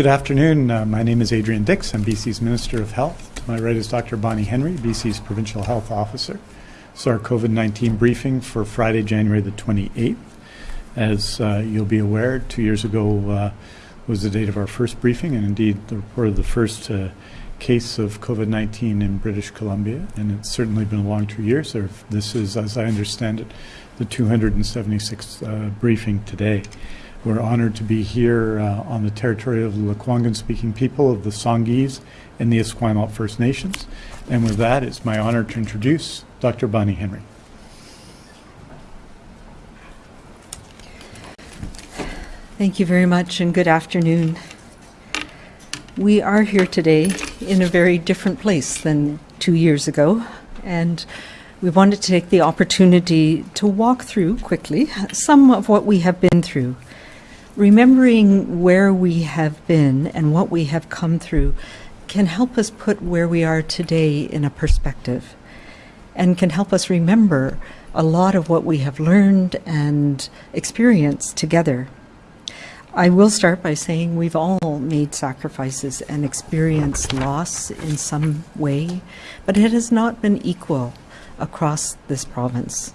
Good afternoon. Uh, my name is Adrian Dix. I'm BC's Minister of Health. To my right is Dr. Bonnie Henry, BC's Provincial Health Officer. It's our COVID-19 briefing for Friday, January the 28th. As uh, you'll be aware, two years ago uh, was the date of our first briefing, and indeed the report of the first uh, case of COVID-19 in British Columbia, and it's certainly been a long two years. This is, as I understand it, the 276th uh, briefing today. We're honored to be here uh, on the territory of the Lekwungen-speaking people of the Songhees and the Esquimalt First Nations. And with that, it's my honor to introduce Dr. Bonnie Henry. Thank you very much and good afternoon. We are here today in a very different place than two years ago, and we wanted to take the opportunity to walk through quickly some of what we have been through. Remembering where we have been and what we have come through can help us put where we are today in a perspective and can help us remember a lot of what we have learned and experienced together. I will start by saying we've all made sacrifices and experienced loss in some way, but it has not been equal across this province.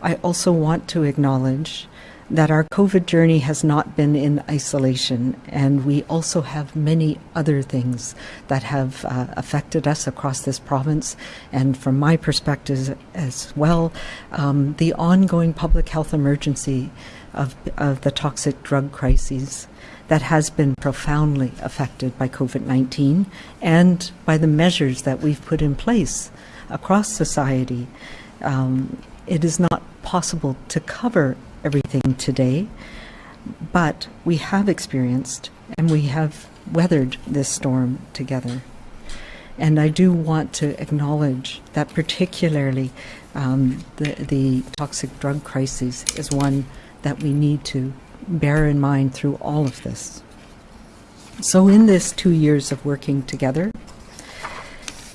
I also want to acknowledge that our COVID journey has not been in isolation, and we also have many other things that have uh, affected us across this province. And from my perspective as well, um, the ongoing public health emergency of, of the toxic drug crises that has been profoundly affected by COVID-19 and by the measures that we've put in place across society. Um, it is not possible to cover everything today, but we have experienced and we have weathered this storm together. And I do want to acknowledge that particularly um, the, the toxic drug crisis is one that we need to bear in mind through all of this. So in this two years of working together,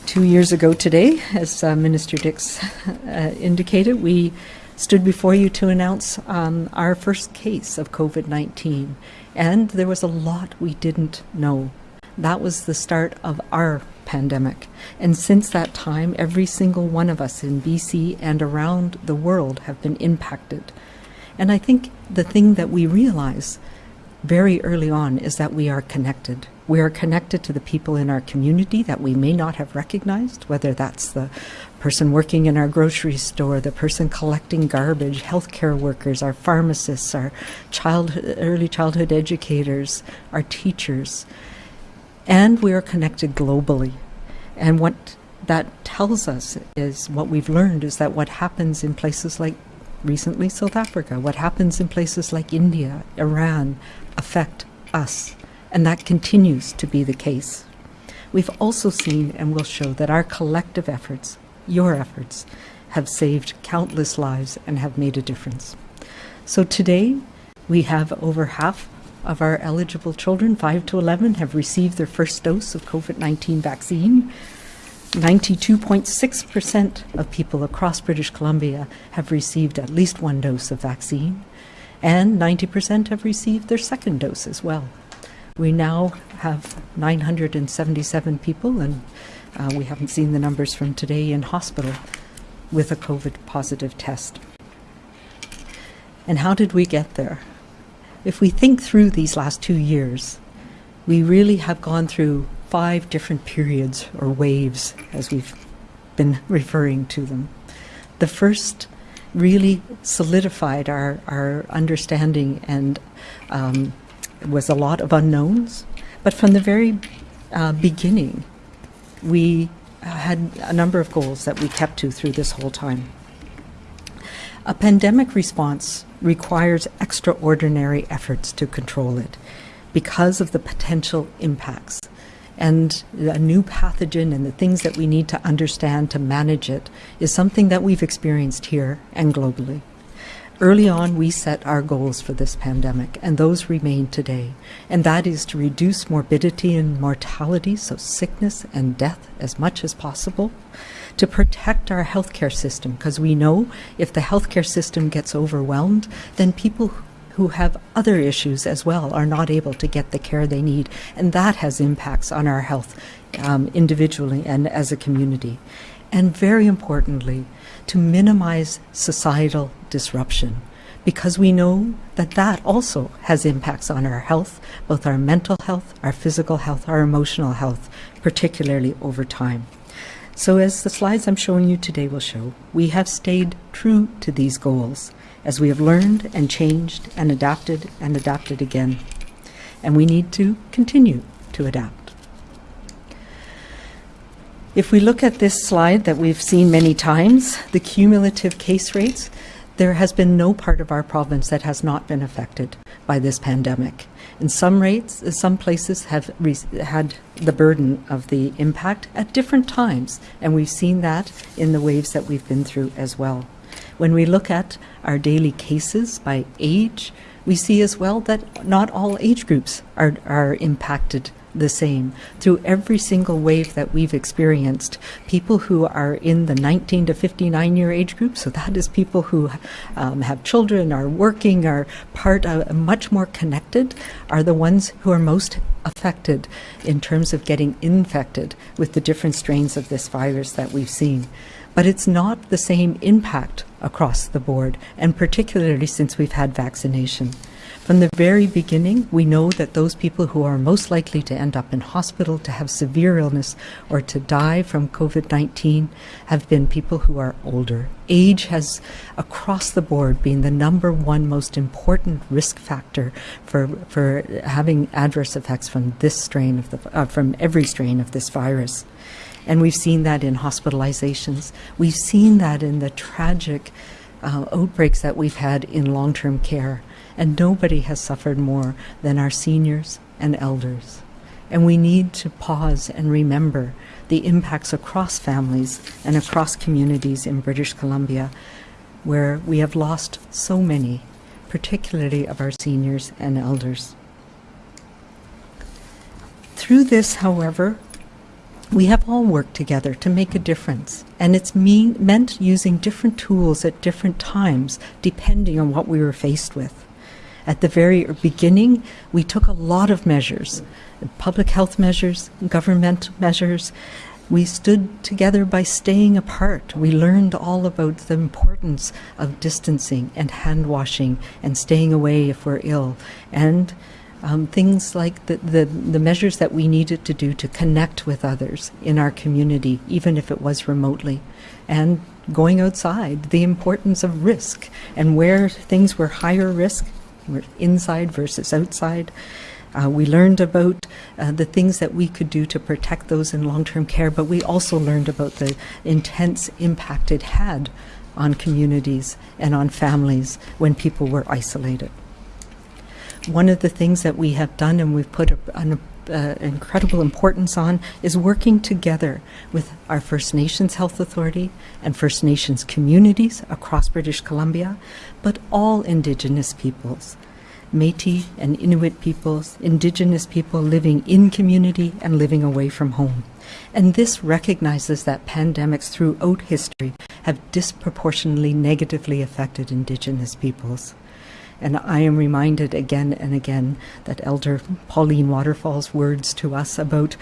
two years ago today, as uh, Minister Dix uh, indicated, we stood before you to announce um, our first case of COVID-19. And there was a lot we didn't know. That was the start of our pandemic. And since that time, every single one of us in BC and around the world have been impacted and I think the thing that we realize very early on is that we are connected. We are connected to the people in our community that we may not have recognized, whether that's the person working in our grocery store, the person collecting garbage, healthcare workers, our pharmacists, our child, early childhood educators, our teachers. And we are connected globally. And what that tells us is what we've learned is that what happens in places like recently South Africa. What happens in places like India, Iran, affect us, and that continues to be the case. We've also seen and will show that our collective efforts, your efforts, have saved countless lives and have made a difference. So today, we have over half of our eligible children, 5 to 11, have received their first dose of COVID-19 vaccine. 92.6% of people across British Columbia have received at least one dose of vaccine, and 90% have received their second dose as well. We now have 977 people, and uh, we haven't seen the numbers from today in hospital with a COVID positive test. And how did we get there? If we think through these last two years, we really have gone through five different periods or waves, as we've been referring to them. The first really solidified our, our understanding and um, was a lot of unknowns. But from the very uh, beginning, we had a number of goals that we kept to through this whole time. A pandemic response requires extraordinary efforts to control it because of the potential impacts and a new pathogen and the things that we need to understand to manage it is something that we've experienced here and globally. Early on, we set our goals for this pandemic, and those remain today. And that is to reduce morbidity and mortality, so sickness and death, as much as possible, to protect our healthcare system, because we know if the healthcare system gets overwhelmed, then people who have other issues as well are not able to get the care they need. And that has impacts on our health um, individually and as a community. And very importantly, to minimize societal disruption because we know that that also has impacts on our health, both our mental health, our physical health, our emotional health, particularly over time. So, as the slides I'm showing you today will show, we have stayed true to these goals as we have learned and changed and adapted and adapted again. And we need to continue to adapt. If we look at this slide that we've seen many times, the cumulative case rates, there has been no part of our province that has not been affected by this pandemic. In some rates, uh, some places have had the burden of the impact at different times, and we've seen that in the waves that we've been through as well. When we look at our daily cases by age, we see as well that not all age groups are, are impacted the same. Through every single wave that we've experienced, people who are in the 19 to 59 year age group, so that is people who um, have children, are working, are part of, much more connected, are the ones who are most affected in terms of getting infected with the different strains of this virus that we've seen. But it's not the same impact across the board, and particularly since we've had vaccination. From the very beginning, we know that those people who are most likely to end up in hospital, to have severe illness, or to die from COVID 19 have been people who are older. Age has, across the board, been the number one most important risk factor for, for having adverse effects from this strain of the, uh, from every strain of this virus. And we've seen that in hospitalizations. We've seen that in the tragic uh, outbreaks that we've had in long term care. And nobody has suffered more than our seniors and elders. And we need to pause and remember the impacts across families and across communities in British Columbia, where we have lost so many, particularly of our seniors and elders. Through this, however, we have all worked together to make a difference, and it's mean, meant using different tools at different times depending on what we were faced with. At the very beginning, we took a lot of measures public health measures, government measures. We stood together by staying apart. We learned all about the importance of distancing and hand washing and staying away if we're ill. And um, things like the, the, the measures that we needed to do to connect with others in our community, even if it was remotely, and going outside, the importance of risk and where things were higher risk, inside versus outside. Uh, we learned about uh, the things that we could do to protect those in long term care, but we also learned about the intense impact it had on communities and on families when people were isolated. One of the things that we have done and we've put a, an uh, incredible importance on is working together with our First Nations Health Authority and First Nations communities across British Columbia, but all Indigenous peoples. Metis and Inuit peoples, Indigenous people living in community and living away from home. And this recognizes that pandemics throughout history have disproportionately negatively affected Indigenous peoples. And I am reminded again and again that Elder Pauline Waterfall's words to us about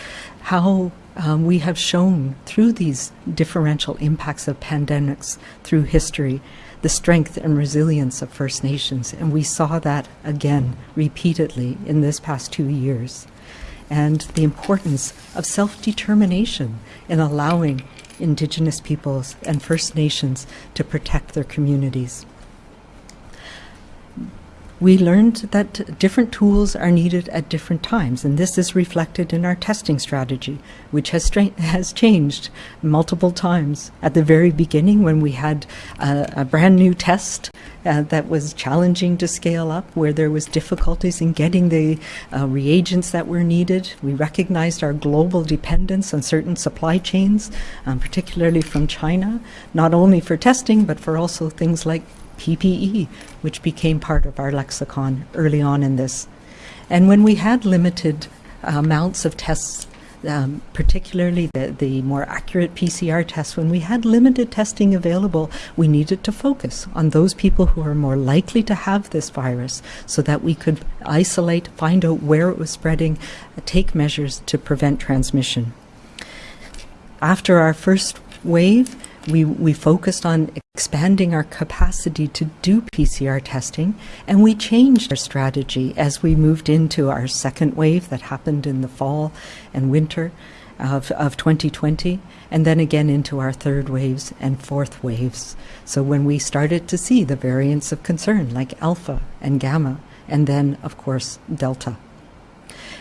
how um, we have shown through these differential impacts of pandemics through history the strength and resilience of First Nations. And we saw that again repeatedly in this past two years. And the importance of self determination in allowing Indigenous peoples and First Nations to protect their communities we learned that different tools are needed at different times, and this is reflected in our testing strategy, which has, has changed multiple times. At the very beginning, when we had a, a brand new test uh, that was challenging to scale up, where there was difficulties in getting the uh, reagents that were needed, we recognized our global dependence on certain supply chains, um, particularly from China, not only for testing, but for also things like PPE, which became part of our lexicon early on in this. And when we had limited uh, amounts of tests um, particularly the, the more accurate PCR tests, when we had limited testing available, we needed to focus on those people who are more likely to have this virus so that we could isolate, find out where it was spreading, take measures to prevent transmission. After our first wave, we, we focused on expanding our capacity to do PCR testing, and we changed our strategy as we moved into our second wave that happened in the fall and winter of, of 2020, and then again into our third waves and fourth waves. So when we started to see the variants of concern like alpha and gamma, and then, of course, delta.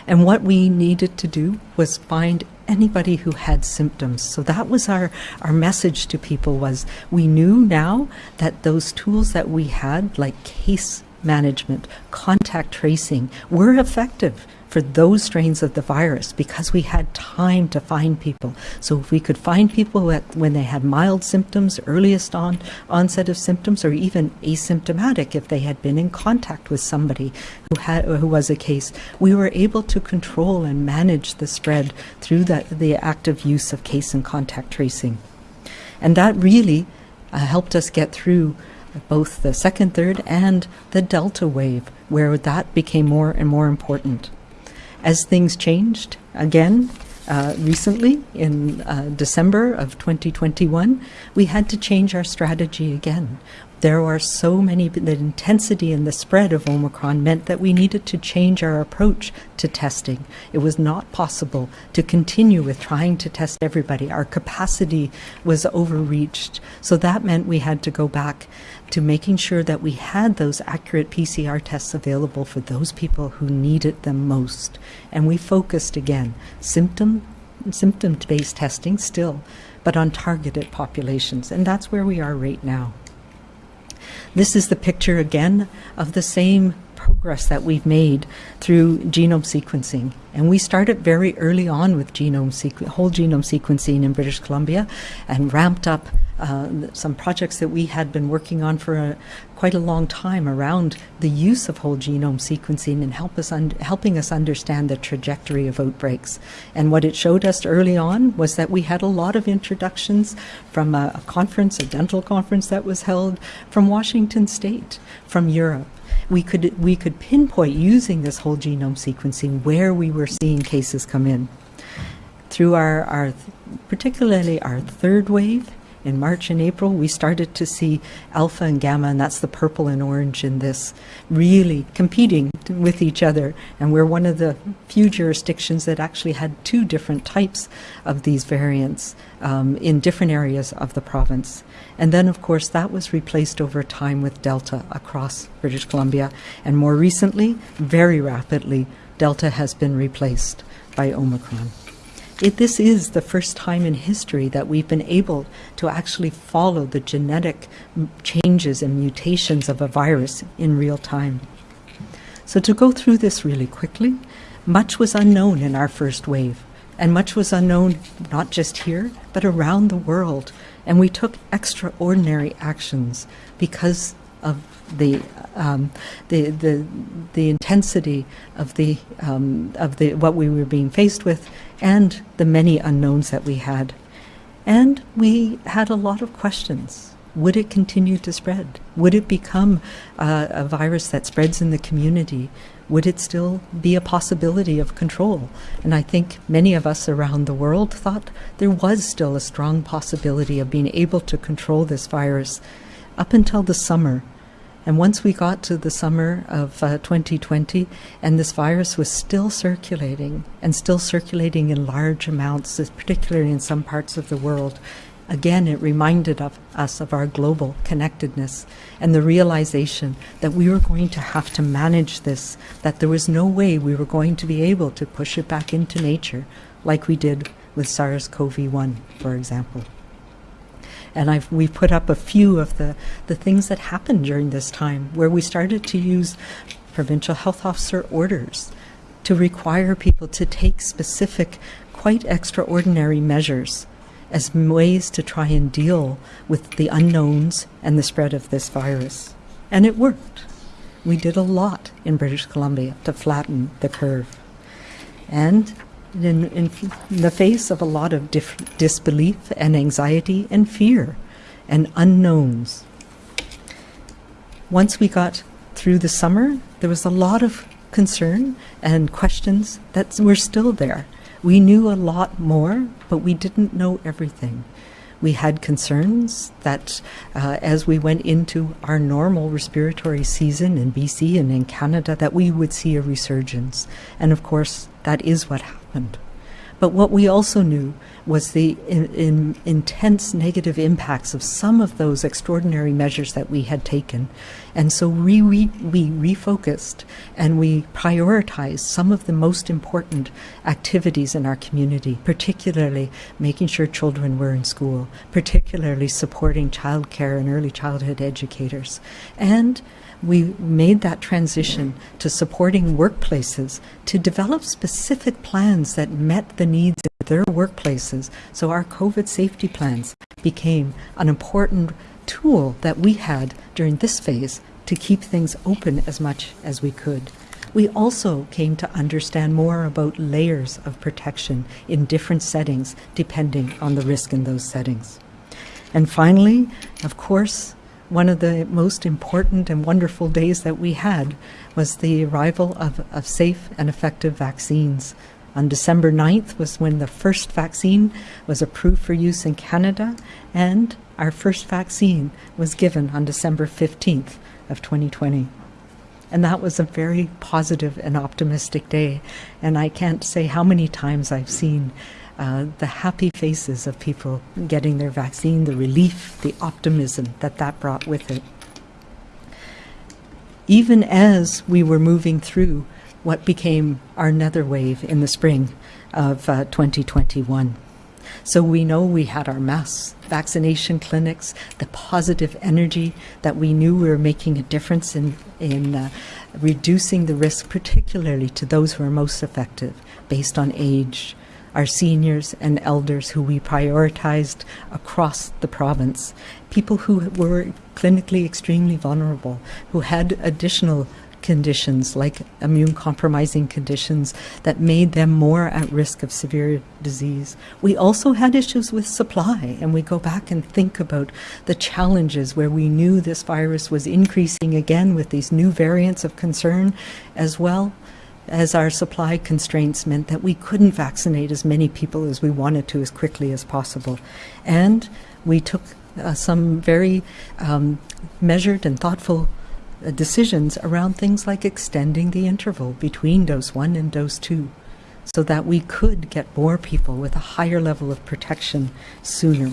And what we needed to do was find anybody who had symptoms. So that was our, our message to people was we knew now that those tools that we had, like case management, contact tracing, were effective for those strains of the virus because we had time to find people. So if we could find people when they had mild symptoms, earliest on, onset of symptoms, or even asymptomatic if they had been in contact with somebody who had who was a case, we were able to control and manage the spread through that, the active use of case and contact tracing. And that really uh, helped us get through both the second, third, and the Delta wave, where that became more and more important as things changed again uh, recently in uh, December of 2021, we had to change our strategy again. There are so many, the intensity and the spread of Omicron meant that we needed to change our approach to testing. It was not possible to continue with trying to test everybody. Our capacity was overreached. So that meant we had to go back to making sure that we had those accurate PCR tests available for those people who needed them most. And we focused again, symptom symptom-based testing still, but on targeted populations. And that's where we are right now. This is the picture again of the same progress that we've made through genome sequencing. And we started very early on with genome whole genome sequencing in British Columbia and ramped up uh, some projects that we had been working on for a, quite a long time around the use of whole genome sequencing and help us helping us understand the trajectory of outbreaks. And what it showed us early on was that we had a lot of introductions from a, a conference, a dental conference that was held from Washington State, from Europe we could we could pinpoint using this whole genome sequencing where we were seeing cases come in. Through our, our particularly our third wave, in March and April, we started to see alpha and gamma, and that's the purple and orange in this, really competing with each other. And we're one of the few jurisdictions that actually had two different types of these variants um, in different areas of the province. And then, of course, that was replaced over time with Delta across British Columbia. And more recently, very rapidly, Delta has been replaced by Omicron. It, this is the first time in history that we've been able to actually follow the genetic changes and mutations of a virus in real time. So, to go through this really quickly, much was unknown in our first wave, and much was unknown not just here, but around the world. And we took extraordinary actions because of the um, the the the intensity of the um, of the what we were being faced with, and the many unknowns that we had, and we had a lot of questions. Would it continue to spread? Would it become uh, a virus that spreads in the community? Would it still be a possibility of control? And I think many of us around the world thought there was still a strong possibility of being able to control this virus up until the summer and once we got to the summer of uh, 2020, and this virus was still circulating and still circulating in large amounts, particularly in some parts of the world, again, it reminded of us of our global connectedness and the realization that we were going to have to manage this, that there was no way we were going to be able to push it back into nature like we did with SARS CoV 1, for example. And I've, we put up a few of the, the things that happened during this time where we started to use provincial health officer orders to require people to take specific, quite extraordinary measures as ways to try and deal with the unknowns and the spread of this virus. And it worked. We did a lot in British Columbia to flatten the curve. And in, in the face of a lot of disbelief and anxiety and fear and unknowns. Once we got through the summer, there was a lot of concern and questions that were still there. We knew a lot more, but we didn't know everything. We had concerns that uh, as we went into our normal respiratory season in BC and in Canada, that we would see a resurgence. And of course, that is what happened. But what we also knew was the in, in intense negative impacts of some of those extraordinary measures that we had taken. And so we, we, we refocused and we prioritized some of the most important activities in our community, particularly making sure children were in school, particularly supporting childcare and early childhood educators. And we made that transition to supporting workplaces to develop specific plans that met the needs of their workplaces. So our COVID safety plans became an important tool that we had during this phase to keep things open as much as we could. We also came to understand more about layers of protection in different settings, depending on the risk in those settings. And finally, of course, one of the most important and wonderful days that we had was the arrival of, of safe and effective vaccines. On December 9th was when the first vaccine was approved for use in Canada, and our first vaccine was given on December 15th of 2020. And that was a very positive and optimistic day. And I can't say how many times I've seen uh, the happy faces of people getting their vaccine, the relief, the optimism that that brought with it. Even as we were moving through what became our nether wave in the spring of uh, 2021. So we know we had our mass vaccination clinics, the positive energy that we knew we were making a difference in, in uh, reducing the risk, particularly to those who are most affected based on age, our seniors and elders who we prioritized across the province, people who were clinically extremely vulnerable, who had additional conditions like immune compromising conditions that made them more at risk of severe disease. We also had issues with supply, and we go back and think about the challenges where we knew this virus was increasing again with these new variants of concern as well as our supply constraints meant that we couldn't vaccinate as many people as we wanted to as quickly as possible. And we took uh, some very um, measured and thoughtful uh, decisions around things like extending the interval between dose one and dose two so that we could get more people with a higher level of protection sooner.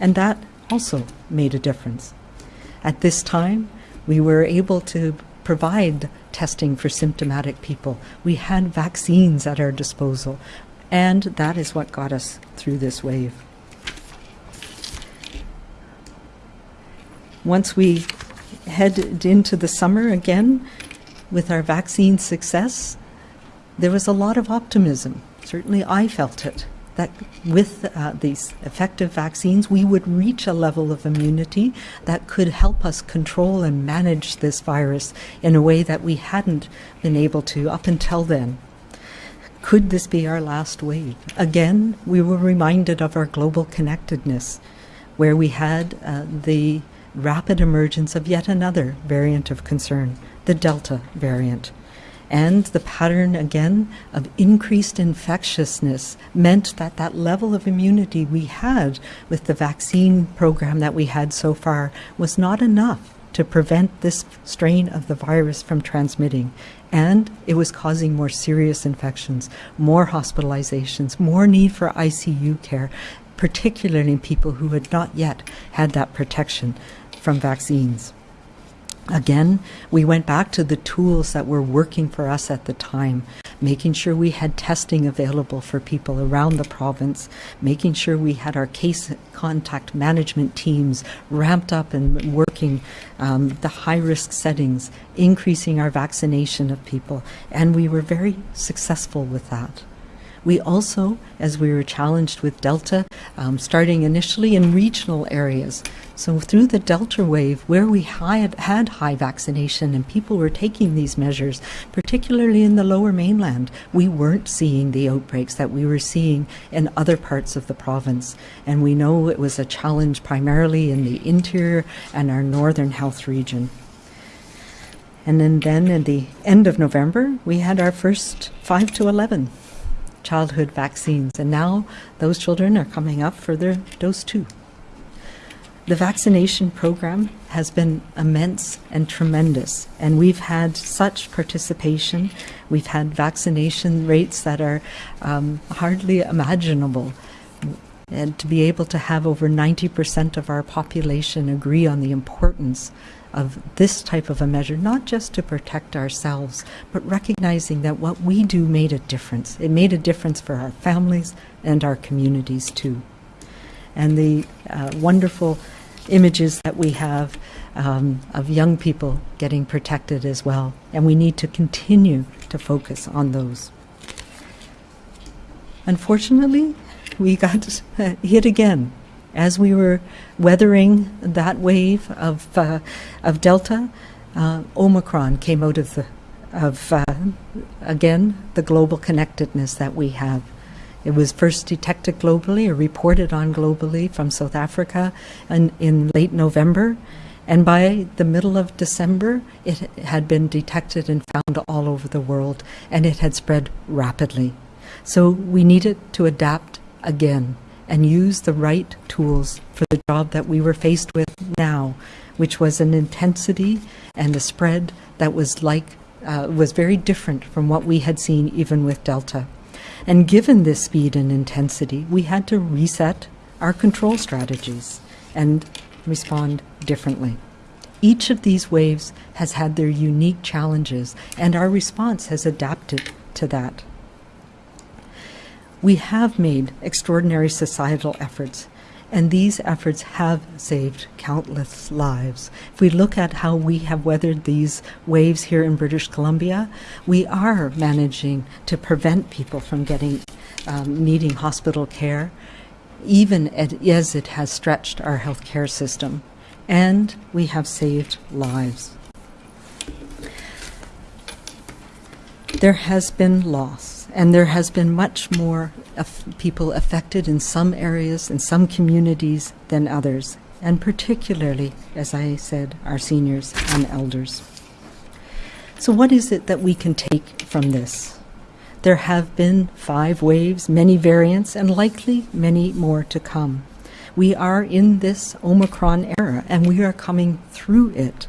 And that also made a difference. At this time, we were able to provide testing for symptomatic people. We had vaccines at our disposal, and that is what got us through this wave. Once we headed into the summer again with our vaccine success, there was a lot of optimism. Certainly, I felt it that with uh, these effective vaccines, we would reach a level of immunity that could help us control and manage this virus in a way that we hadn't been able to up until then. Could this be our last wave? Again, we were reminded of our global connectedness, where we had uh, the rapid emergence of yet another variant of concern, the Delta variant. And the pattern again of increased infectiousness meant that that level of immunity we had with the vaccine program that we had so far was not enough to prevent this strain of the virus from transmitting. And it was causing more serious infections, more hospitalizations, more need for ICU care, particularly in people who had not yet had that protection from vaccines. Again, we went back to the tools that were working for us at the time, making sure we had testing available for people around the province, making sure we had our case contact management teams ramped up and working um, the high risk settings, increasing our vaccination of people, and we were very successful with that. We also, as we were challenged with Delta, um, starting initially in regional areas, So through the Delta wave, where we had, had high vaccination and people were taking these measures, particularly in the lower mainland, we weren't seeing the outbreaks that we were seeing in other parts of the province. And we know it was a challenge primarily in the interior and our northern health region. And then, then in the end of November, we had our first 5 to 11 childhood vaccines. And now those children are coming up for their dose two. The vaccination program has been immense and tremendous, and we've had such participation. We've had vaccination rates that are um, hardly imaginable. And to be able to have over 90% of our population agree on the importance of this type of a measure, not just to protect ourselves, but recognizing that what we do made a difference. It made a difference for our families and our communities too. And the uh, wonderful images that we have um, of young people getting protected as well. And we need to continue to focus on those. Unfortunately, we got hit again as we were weathering that wave of uh, of Delta. Uh, Omicron came out of the of uh, again the global connectedness that we have. It was first detected globally or reported on globally from South Africa in, in late November. And by the middle of December, it had been detected and found all over the world, and it had spread rapidly. So we needed to adapt again and use the right tools for the job that we were faced with now, which was an intensity and a spread that was like uh, was very different from what we had seen even with Delta. And given this speed and intensity, we had to reset our control strategies and respond differently. Each of these waves has had their unique challenges, and our response has adapted to that. We have made extraordinary societal efforts and these efforts have saved countless lives. If we look at how we have weathered these waves here in British Columbia, we are managing to prevent people from getting um, needing hospital care, even as it has stretched our healthcare system. And we have saved lives. There has been loss and there has been much more people affected in some areas, in some communities than others, and particularly, as I said, our seniors and elders. So, what is it that we can take from this? There have been five waves, many variants, and likely many more to come. We are in this Omicron era, and we are coming through it.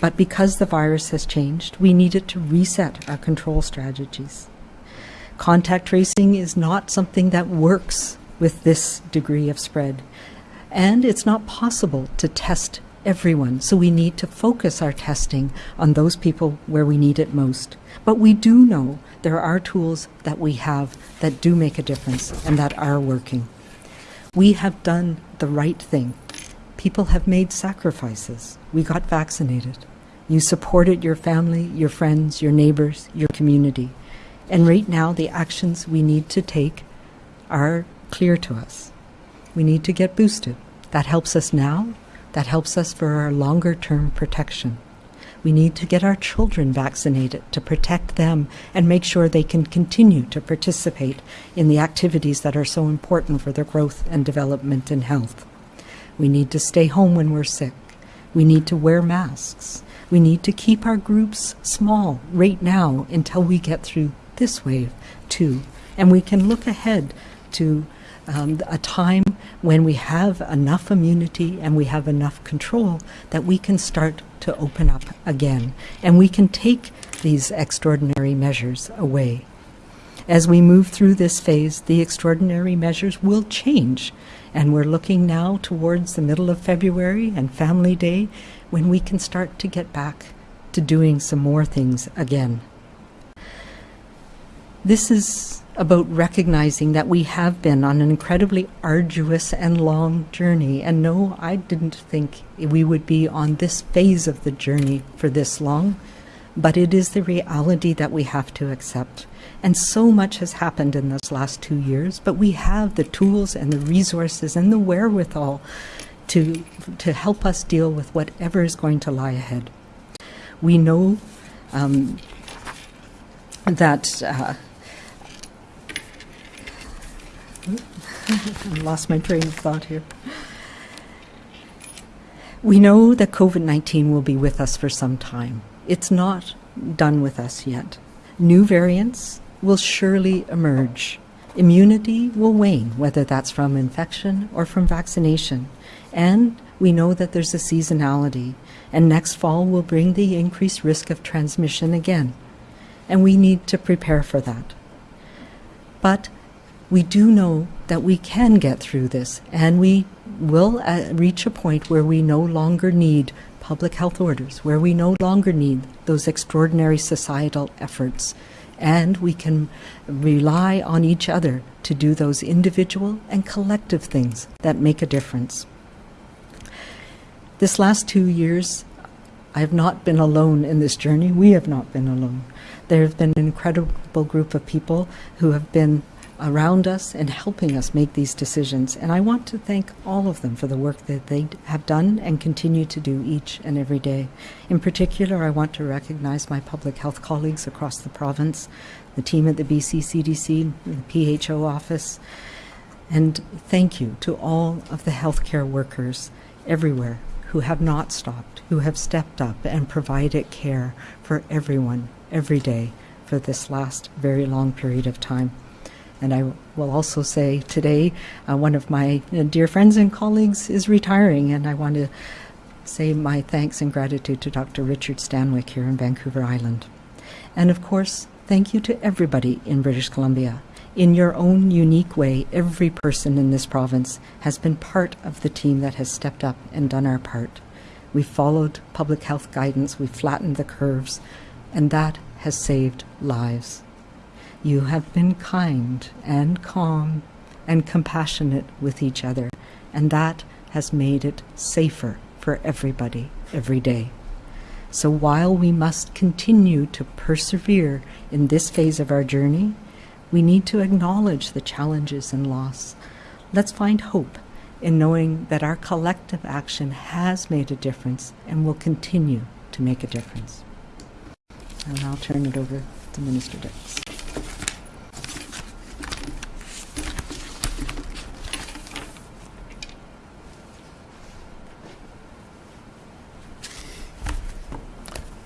But because the virus has changed, we needed to reset our control strategies. Contact tracing is not something that works with this degree of spread. And it's not possible to test everyone, so we need to focus our testing on those people where we need it most. But we do know there are tools that we have that do make a difference and that are working. We have done the right thing. People have made sacrifices. We got vaccinated. You supported your family, your friends, your neighbors, your community. And right now, the actions we need to take are clear to us. We need to get boosted. That helps us now. That helps us for our longer term protection. We need to get our children vaccinated to protect them and make sure they can continue to participate in the activities that are so important for their growth and development and health. We need to stay home when we're sick. We need to wear masks. We need to keep our groups small right now until we get through this wave too. And we can look ahead to um, a time when we have enough immunity and we have enough control that we can start to open up again. And we can take these extraordinary measures away. As we move through this phase, the extraordinary measures will change. And we're looking now towards the middle of February and Family Day when we can start to get back to doing some more things again. This is about recognizing that we have been on an incredibly arduous and long journey. And no, I didn't think we would be on this phase of the journey for this long, but it is the reality that we have to accept. And so much has happened in this last two years, but we have the tools and the resources and the wherewithal to, to help us deal with whatever is going to lie ahead. We know um, that. Uh, I lost my train of thought here. We know that COVID 19 will be with us for some time. It's not done with us yet. New variants will surely emerge. Immunity will wane, whether that's from infection or from vaccination. And we know that there's a seasonality, and next fall will bring the increased risk of transmission again. And we need to prepare for that. But we do know that we can get through this, and we will uh, reach a point where we no longer need public health orders, where we no longer need those extraordinary societal efforts, and we can rely on each other to do those individual and collective things that make a difference. This last two years, I have not been alone in this journey. We have not been alone. There have been an incredible group of people who have been around us and helping us make these decisions. And I want to thank all of them for the work that they have done and continue to do each and every day. In particular, I want to recognize my public health colleagues across the province, the team at the BC CDC, the PHO office, and thank you to all of the healthcare workers everywhere who have not stopped, who have stepped up and provided care for everyone every day for this last very long period of time. And I will also say today, uh, one of my uh, dear friends and colleagues is retiring, and I want to say my thanks and gratitude to Dr. Richard Stanwick here in Vancouver Island. And of course, thank you to everybody in British Columbia. In your own unique way, every person in this province has been part of the team that has stepped up and done our part. We followed public health guidance, we flattened the curves, and that has saved lives. You have been kind and calm and compassionate with each other, and that has made it safer for everybody every day. So while we must continue to persevere in this phase of our journey, we need to acknowledge the challenges and loss. Let's find hope in knowing that our collective action has made a difference and will continue to make a difference. And I'll turn it over to Minister Dix.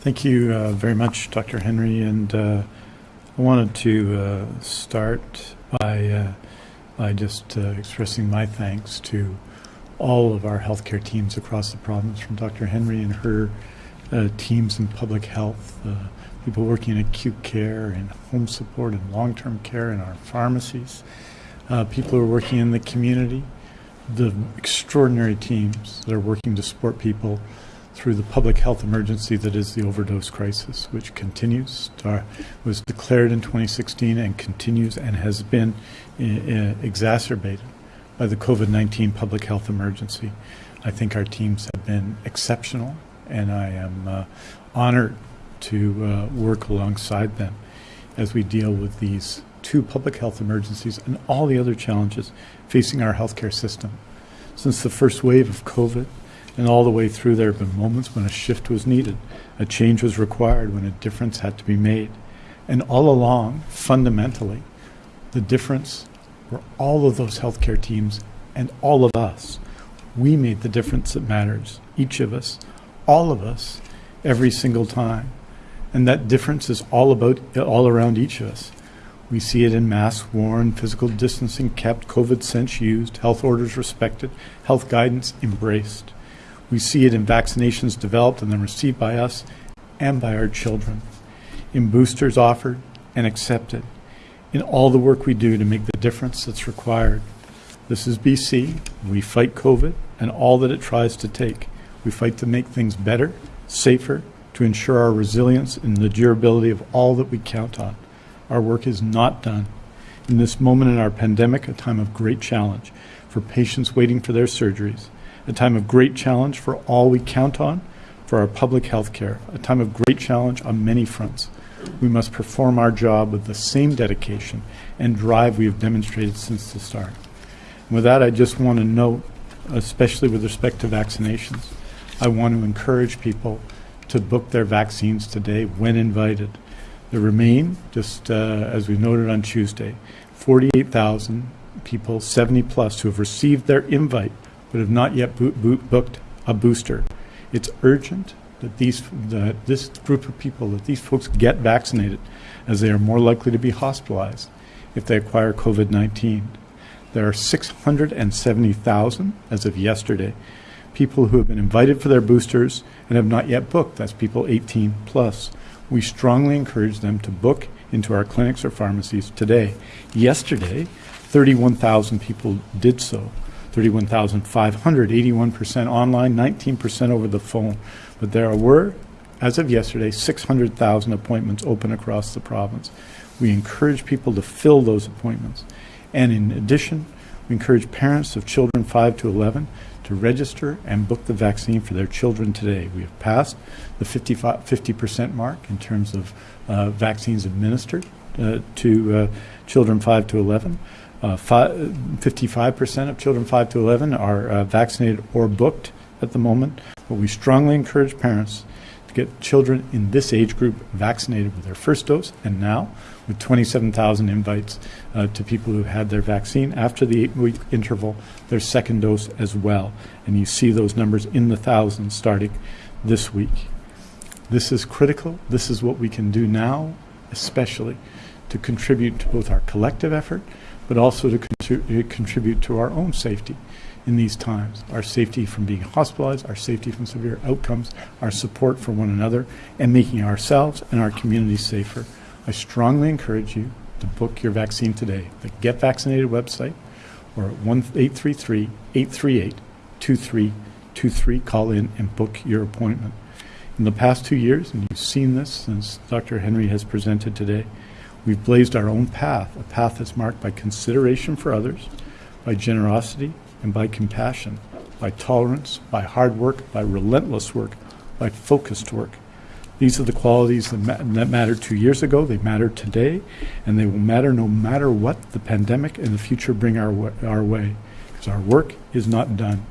Thank you uh, very much, Dr. Henry. And uh, I wanted to uh, start by, uh, by just uh, expressing my thanks to all of our healthcare teams across the province, from Dr. Henry and her uh, teams in public health, people working in acute care and home support and long-term care in our pharmacies, people who are working in the community, the extraordinary teams that are working to support people through the public health emergency that is the overdose crisis, which continues, to, was declared in 2016 and continues and has been uh, exacerbated by the COVID-19 public health emergency. I think our teams have been exceptional, and I am uh, honored to uh, work alongside them as we deal with these two public health emergencies and all the other challenges facing our healthcare system. Since the first wave of COVID, and all the way through, there have been moments when a shift was needed, a change was required, when a difference had to be made. And all along, fundamentally, the difference were all of those healthcare teams and all of us. We made the difference that matters, each of us, all of us, every single time. And that difference is all about, all around each of us. We see it in masks worn, physical distancing kept, COVID sense used, health orders respected, health guidance embraced. We see it in vaccinations developed and then received by us and by our children, in boosters offered and accepted, in all the work we do to make the difference that's required. This is BC. We fight COVID and all that it tries to take. We fight to make things better, safer, to ensure our resilience and the durability of all that we count on. Our work is not done. In this moment in our pandemic, a time of great challenge for patients waiting for their surgeries, a time of great challenge for all we count on for our public health care, a time of great challenge on many fronts. We must perform our job with the same dedication and drive we have demonstrated since the start. And with that, I just want to note especially with respect to vaccinations. I want to encourage people to book their vaccines today when invited. There remain, just uh, as we noted on Tuesday, 48,000 people, 70 plus, who have received their invite but have not yet bo- bo- booked a booster. It's urgent that these that this group of people, that these folks get vaccinated, as they are more likely to be hospitalized if they acquire COVID-19. There are 670,000 as of yesterday people who have been invited for their boosters and have not yet booked. That's people 18 plus. We strongly encourage them to book into our clinics or pharmacies today. Yesterday, 31,000 people did so. 31,500, 81% online, 19% over the phone. But there were, as of yesterday, 600,000 appointments open across the province. We encourage people to fill those appointments. And in addition, we encourage parents of children 5 to 11 to register and book the vaccine for their children today. We have passed the 50% mark in terms of uh, vaccines administered uh, to uh, children 5 to 11. Uh, 55% of children 5 to 11 are uh, vaccinated or booked at the moment, but we strongly encourage parents to get children in this age group vaccinated with their first dose and now with 27,000 invites uh, to people who had their vaccine after the eight week interval, their second dose as well. And you see those numbers in the thousands starting this week. This is critical. This is what we can do now, especially to contribute to both our collective effort, but also to contri- contribute to our own safety in these times our safety from being hospitalized, our safety from severe outcomes, our support for one another, and making ourselves and our communities safer. I strongly encourage you to book your vaccine today. The Get Vaccinated website or at 833 838 2323. Call in and book your appointment. In the past two years, and you've seen this since Dr. Henry has presented today, we've blazed our own path, a path that's marked by consideration for others, by generosity, and by compassion, by tolerance, by hard work, by relentless work, by focused work. These are the qualities that, ma- that mattered two years ago, they matter today, and they will matter no matter what the pandemic and the future bring our, wa- our way, because our work is not done.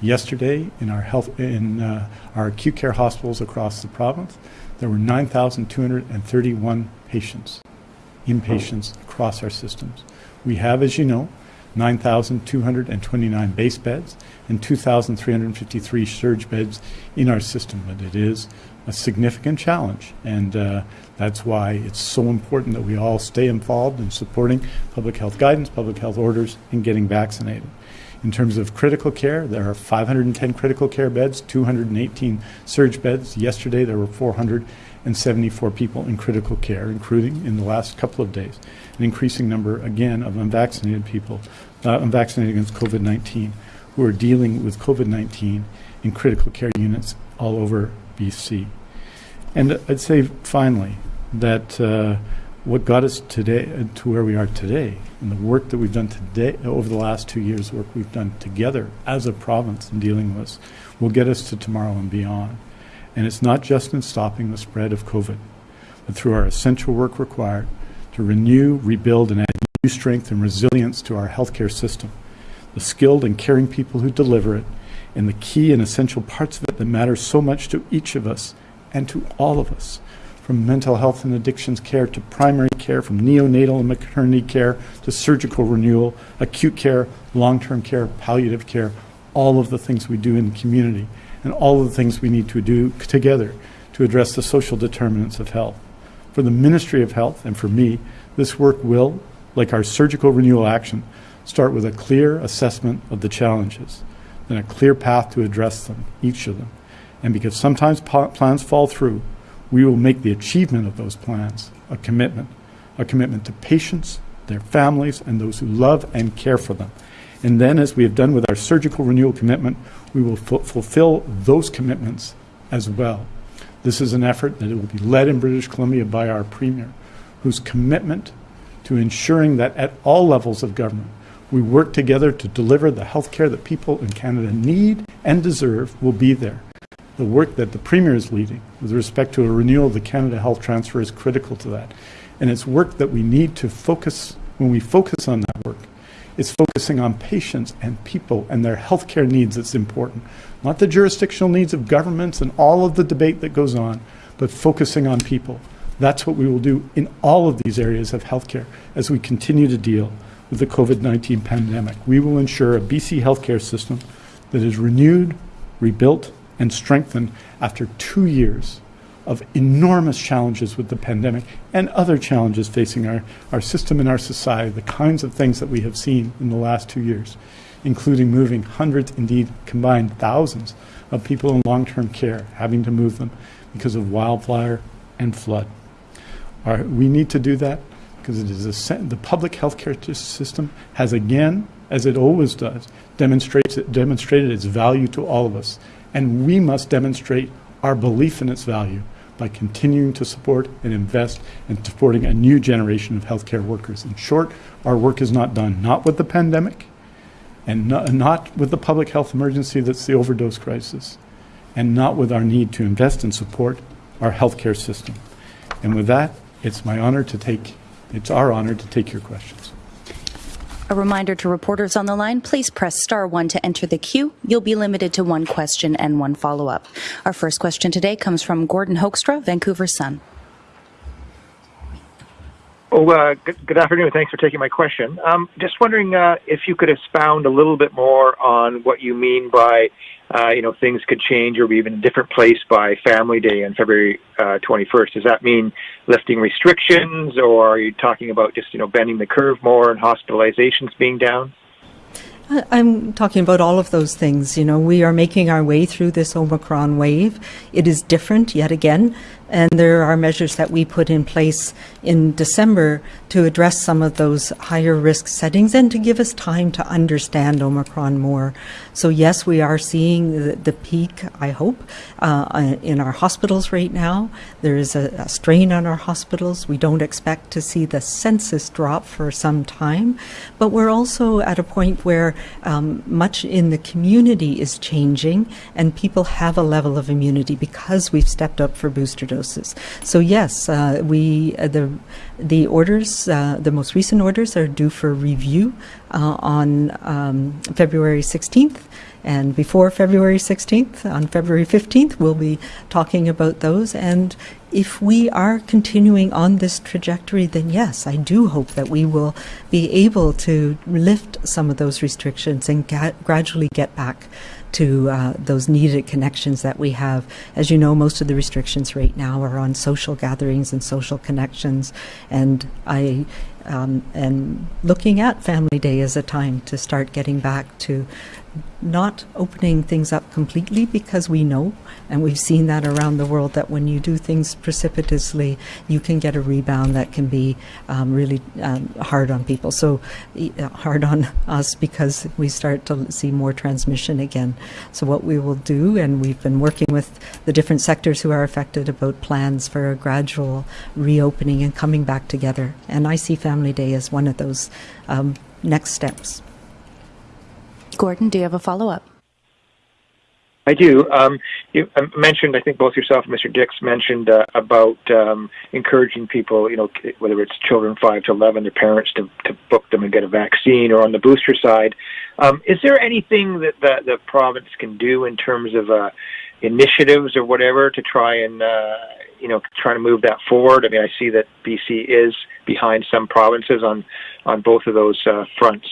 Yesterday, in our health, in uh, our acute care hospitals across the province, there were 9,231 patients, inpatients across our systems. We have, as you know, 9,229 base beds and 2,353 surge beds in our system, but it is a significant challenge, and uh, that's why it's so important that we all stay involved in supporting public health guidance, public health orders, and getting vaccinated. In terms of critical care, there are 510 critical care beds, 218 surge beds. Yesterday, there were 474 people in critical care, including in the last couple of days, an increasing number, again, of unvaccinated people, uh, unvaccinated against COVID 19, who are dealing with COVID 19 in critical care units all over BC. And I'd say finally that uh, what got us today uh, to where we are today, and the work that we've done today over the last two years, work we've done together as a province in dealing with, this, will get us to tomorrow and beyond. And it's not just in stopping the spread of COVID, but through our essential work required to renew, rebuild, and add new strength and resilience to our healthcare system, the skilled and caring people who deliver it, and the key and essential parts of it that matter so much to each of us and to all of us, from mental health and addictions care to primary care, from neonatal and maternity care to surgical renewal, acute care, long term care, palliative care, all of the things we do in the community, and all of the things we need to do together to address the social determinants of health. For the Ministry of Health and for me, this work will, like our surgical renewal action, start with a clear assessment of the challenges, then a clear path to address them, each of them. And because sometimes plans fall through, we will make the achievement of those plans a commitment, a commitment to patients, their families, and those who love and care for them. And then, as we have done with our surgical renewal commitment, we will fu- fulfill those commitments as well. This is an effort that will be led in British Columbia by our Premier, whose commitment to ensuring that at all levels of government, we work together to deliver the health care that people in Canada need and deserve will be there. The work that the Premier is leading with respect to a renewal of the Canada Health Transfer is critical to that. And it's work that we need to focus, when we focus on that work, It's focusing on patients and people and their healthcare needs that's important, not the jurisdictional needs of governments and all of the debate that goes on, but focusing on people. That's what we will do in all of these areas of healthcare as we continue to deal with the COVID 19 pandemic. We will ensure a BC healthcare system that is renewed, rebuilt, and strengthened after two years of enormous challenges with the pandemic and other challenges facing our, our system and our society, the kinds of things that we have seen in the last two years, including moving hundreds, indeed combined thousands of people in long term care, having to move them because of wildfire and flood. Our, we need to do that because it is a, the public health care system has again, as it always does, demonstrates demonstrated its value to all of us, and we must demonstrate our belief in its value by continuing to support and invest in supporting a new generation of healthcare workers. In short, our work is not done, not with the pandemic, and not, with the public health emergency that's the overdose crisis, and not with our need to invest and support our healthcare system. And with that, it's my honor to take, it's our honor to take your questions. A reminder to reporters on the line, please press star one to enter the queue. You'll be limited to one question and one follow-up. Our first question today comes from Gordon Hoekstra, Vancouver Sun. Oh, uh, good, good, afternoon. Thanks for taking my question. Um, just wondering uh, if you could expound a little bit more on what you mean by uh, you know, things could change or be even a different place by Family Day on February uh, 21st. Does that mean lifting restrictions, or are you talking about just, you know, bending the curve more and hospitalizations being down? I'm talking about all of those things. You know, we are making our way through this Omicron wave. It is different yet again, and there are measures that we put in place in December to address some of those higher risk settings and to give us time to understand Omicron more. So, yes, we are seeing the, the peak, I hope, uh, in our hospitals right now. There is a, a, strain on our hospitals. We don't expect to see the census drop for some time, but we're also at a point where um, much in the community is changing and people have a level of immunity because we've stepped up for booster doses So yes, uh, we uh, the the orders, uh, the most recent orders, are due for review uh, on um, February 16th. And before February 16th, on February 15th, we'll be talking about those. And if we are continuing on this trajectory, then yes, I do hope that we will be able to lift some of those restrictions and gradually get back to uh, those needed connections that we have. As you know, most of the restrictions right now are on social gatherings and social connections, and I um, am looking at Family Day as a time to start getting back to not opening things up completely because we know, and we've seen that around the world, that when you do things precipitously, you can get a rebound that can be um, really um, hard on people. So, uh, hard on us because we start to see more transmission again. So, what we will do, and we've been working with the different sectors who are affected about plans for a gradual reopening and coming back together. And I see Family Day as one of those um, next steps. Gordon, do you have a follow up? I do. Um, you mentioned, I think both yourself and Mr. Dix mentioned uh, about um, encouraging people, you know, whether it's children 5 to 11, their parents to, to book them and get a vaccine, or on the booster side. Um, is there anything that the, the province can do in terms of uh, initiatives or whatever to try and, uh, you know, try to move that forward? I mean, I see that BC is behind some provinces on, on both of those uh, fronts.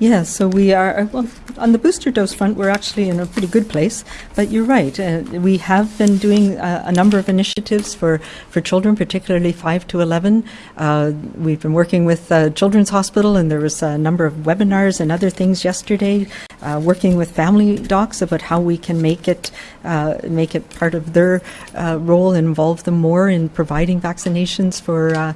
Yeah, so we are, uh, well, on the booster dose front, we're actually in a pretty good place. But you're right, uh, we have been doing uh, a number of initiatives for, for children, particularly 5 to 11. Uh, we've been working with uh, Children's Hospital, and there was a number of webinars and other things yesterday, uh, working with family docs about how we can make it, make it part of their role and involve them more in providing vaccinations for,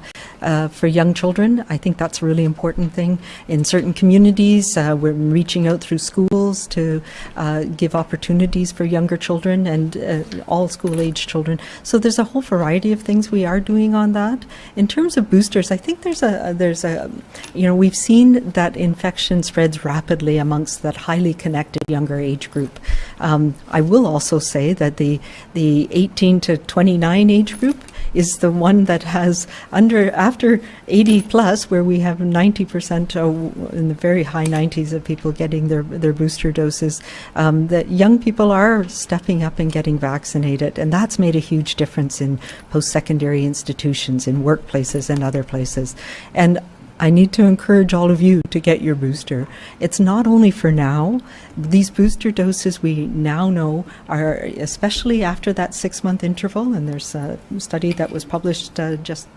for young children. I think that's a really important thing in certain communities uh, we're reaching out through schools to uh, give opportunities for younger children and uh, all school age children. So there's a whole variety of things we are doing on that. In terms of boosters, I think there's a there's a you know we've seen that infection spreads rapidly amongst that high highly connected younger age group. Um, I will also say that the the 18 to 29 age group is the one that has under after 80 plus, where we have 90 percent in the very high 90s of people getting their their booster doses. Um, that young people are stepping up and getting vaccinated, and that's made a huge difference in post-secondary institutions, in workplaces, and other places. And I need to encourage all of you to get your booster. It's not only for now. These booster doses we now know are, especially after that six month interval, and there's a study that was published uh, just,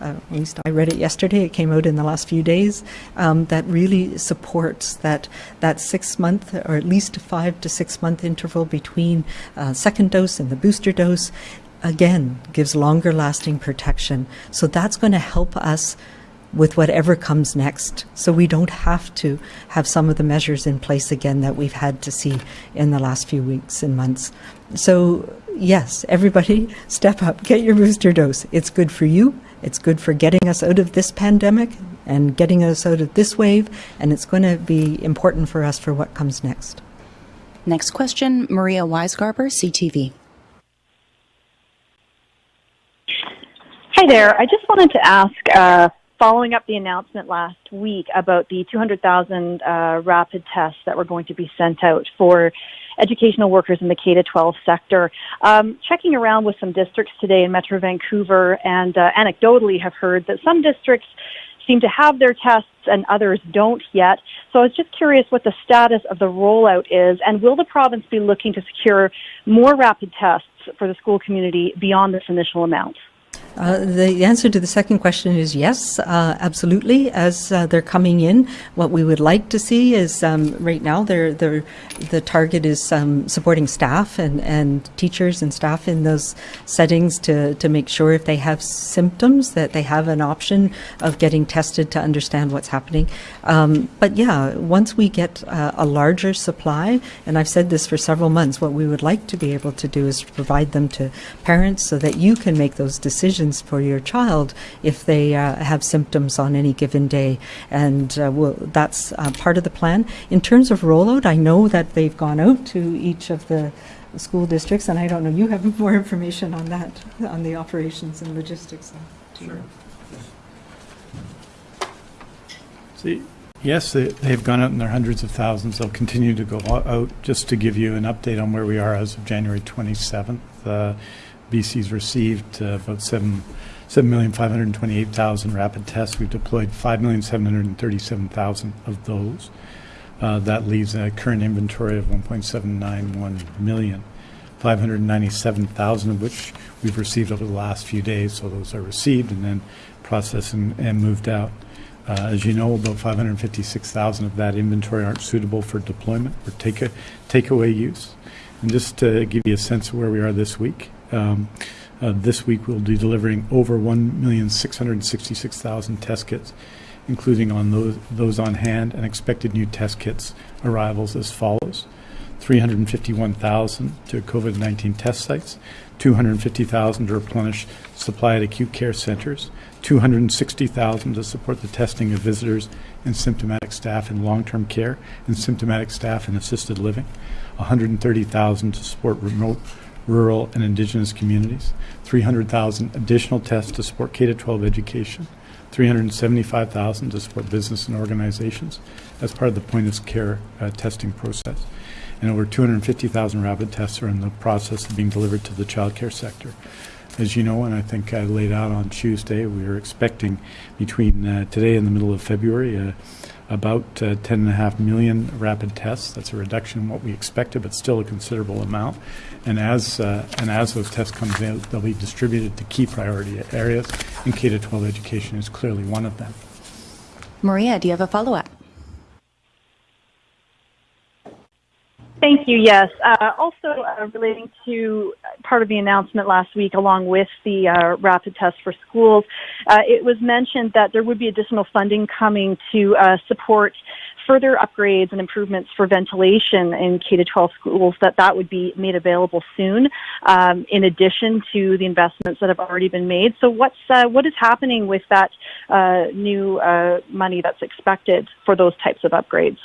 uh, at least I read it yesterday, it came out in the last few days, um, that really supports that, that six month or at least five to six month interval between uh, second dose and the booster dose. Again, gives longer lasting protection. So that's going to help us with whatever comes next. So we don't have to have some of the measures in place again that we've had to see in the last few weeks and months. So, yes, everybody step up, get your booster dose. It's good for you, it's good for getting us out of this pandemic and getting us out of this wave, and it's going to be important for us for what comes next. Next question Maria Weisgarber, CTV. Hi there. I just wanted to ask uh, following up the announcement last week about the 200,000 uh, rapid tests that were going to be sent out for educational workers in the K to 12 sector. Um, checking around with some districts today in Metro Vancouver, and uh, anecdotally have heard that some districts seem to have their tests and others don't yet. So I was just curious what the status of the rollout is, and will the province be looking to secure more rapid tests for the school community beyond this initial amount? Uh, the answer to the second question is yes, uh, absolutely. As uh, they're coming in, what we would like to see is um, right now they're, they're, the target is um, supporting staff and, and teachers and staff in those settings to, to make sure if they have symptoms that they have an option of getting tested to understand what's happening. Um, but yeah, once we get uh, a larger supply, and I've said this for several months, what we would like to be able to do is provide them to parents so that you can make those decisions for your child if they uh, have symptoms on any given day. And uh, we'll, that's uh, part of the plan. In terms of rollout, I know that they've gone out to each of the school districts, and I don't know, you have more information on that, on the operations and logistics. Sure. See, yes, they, they've gone out in their hundreds of thousands. They'll continue to go out. Just to give you an update on where we are as of January 27th, BC's received uh, about 7, 7,528,000 rapid tests. We've deployed 5,737,000 of those. Uh, that leaves a current inventory of 1.791 million. 597,000 of which we've received over the last few days, so those are received and then processed and, and moved out. Uh, as you know, about 556,000 of that inventory aren't suitable for deployment or take a, takeaway use. And just to give you a sense of where we are this week, um, uh, this week we'll be delivering over 1,666,000 test kits, including on those, those on hand and expected new test kits arrivals as follows. 351,000 to COVID-19 test sites, 250,000 to replenish supply at acute care centers, 260,000 to support the testing of visitors and symptomatic staff in long-term care and symptomatic staff in assisted living, 130,000 to support remote rural and indigenous communities, 300,000 additional tests to support K-12 education, 375,000 to support business and organizations as part of the point of care uh, testing process. And over 250,000 rapid tests are in the process of being delivered to the child care sector. As you know, and I think I laid out on Tuesday, we are expecting between uh, today and the middle of February uh, about uh, 10.5 million rapid tests. That's a reduction in what we expected, but still a considerable amount. And as uh, and as those tests come in, they'll be distributed to key priority areas, and K-12 education is clearly one of them. Maria, do you have a follow-up? Thank you. Yes. Uh, also, uh, relating to part of the announcement last week, along with the uh, rapid test for schools, uh, it was mentioned that there would be additional funding coming to uh, support further upgrades and improvements for ventilation in K to 12 schools. That that would be made available soon, um, in addition to the investments that have already been made. So, what's uh, what is happening with that new money that's expected for those types of upgrades?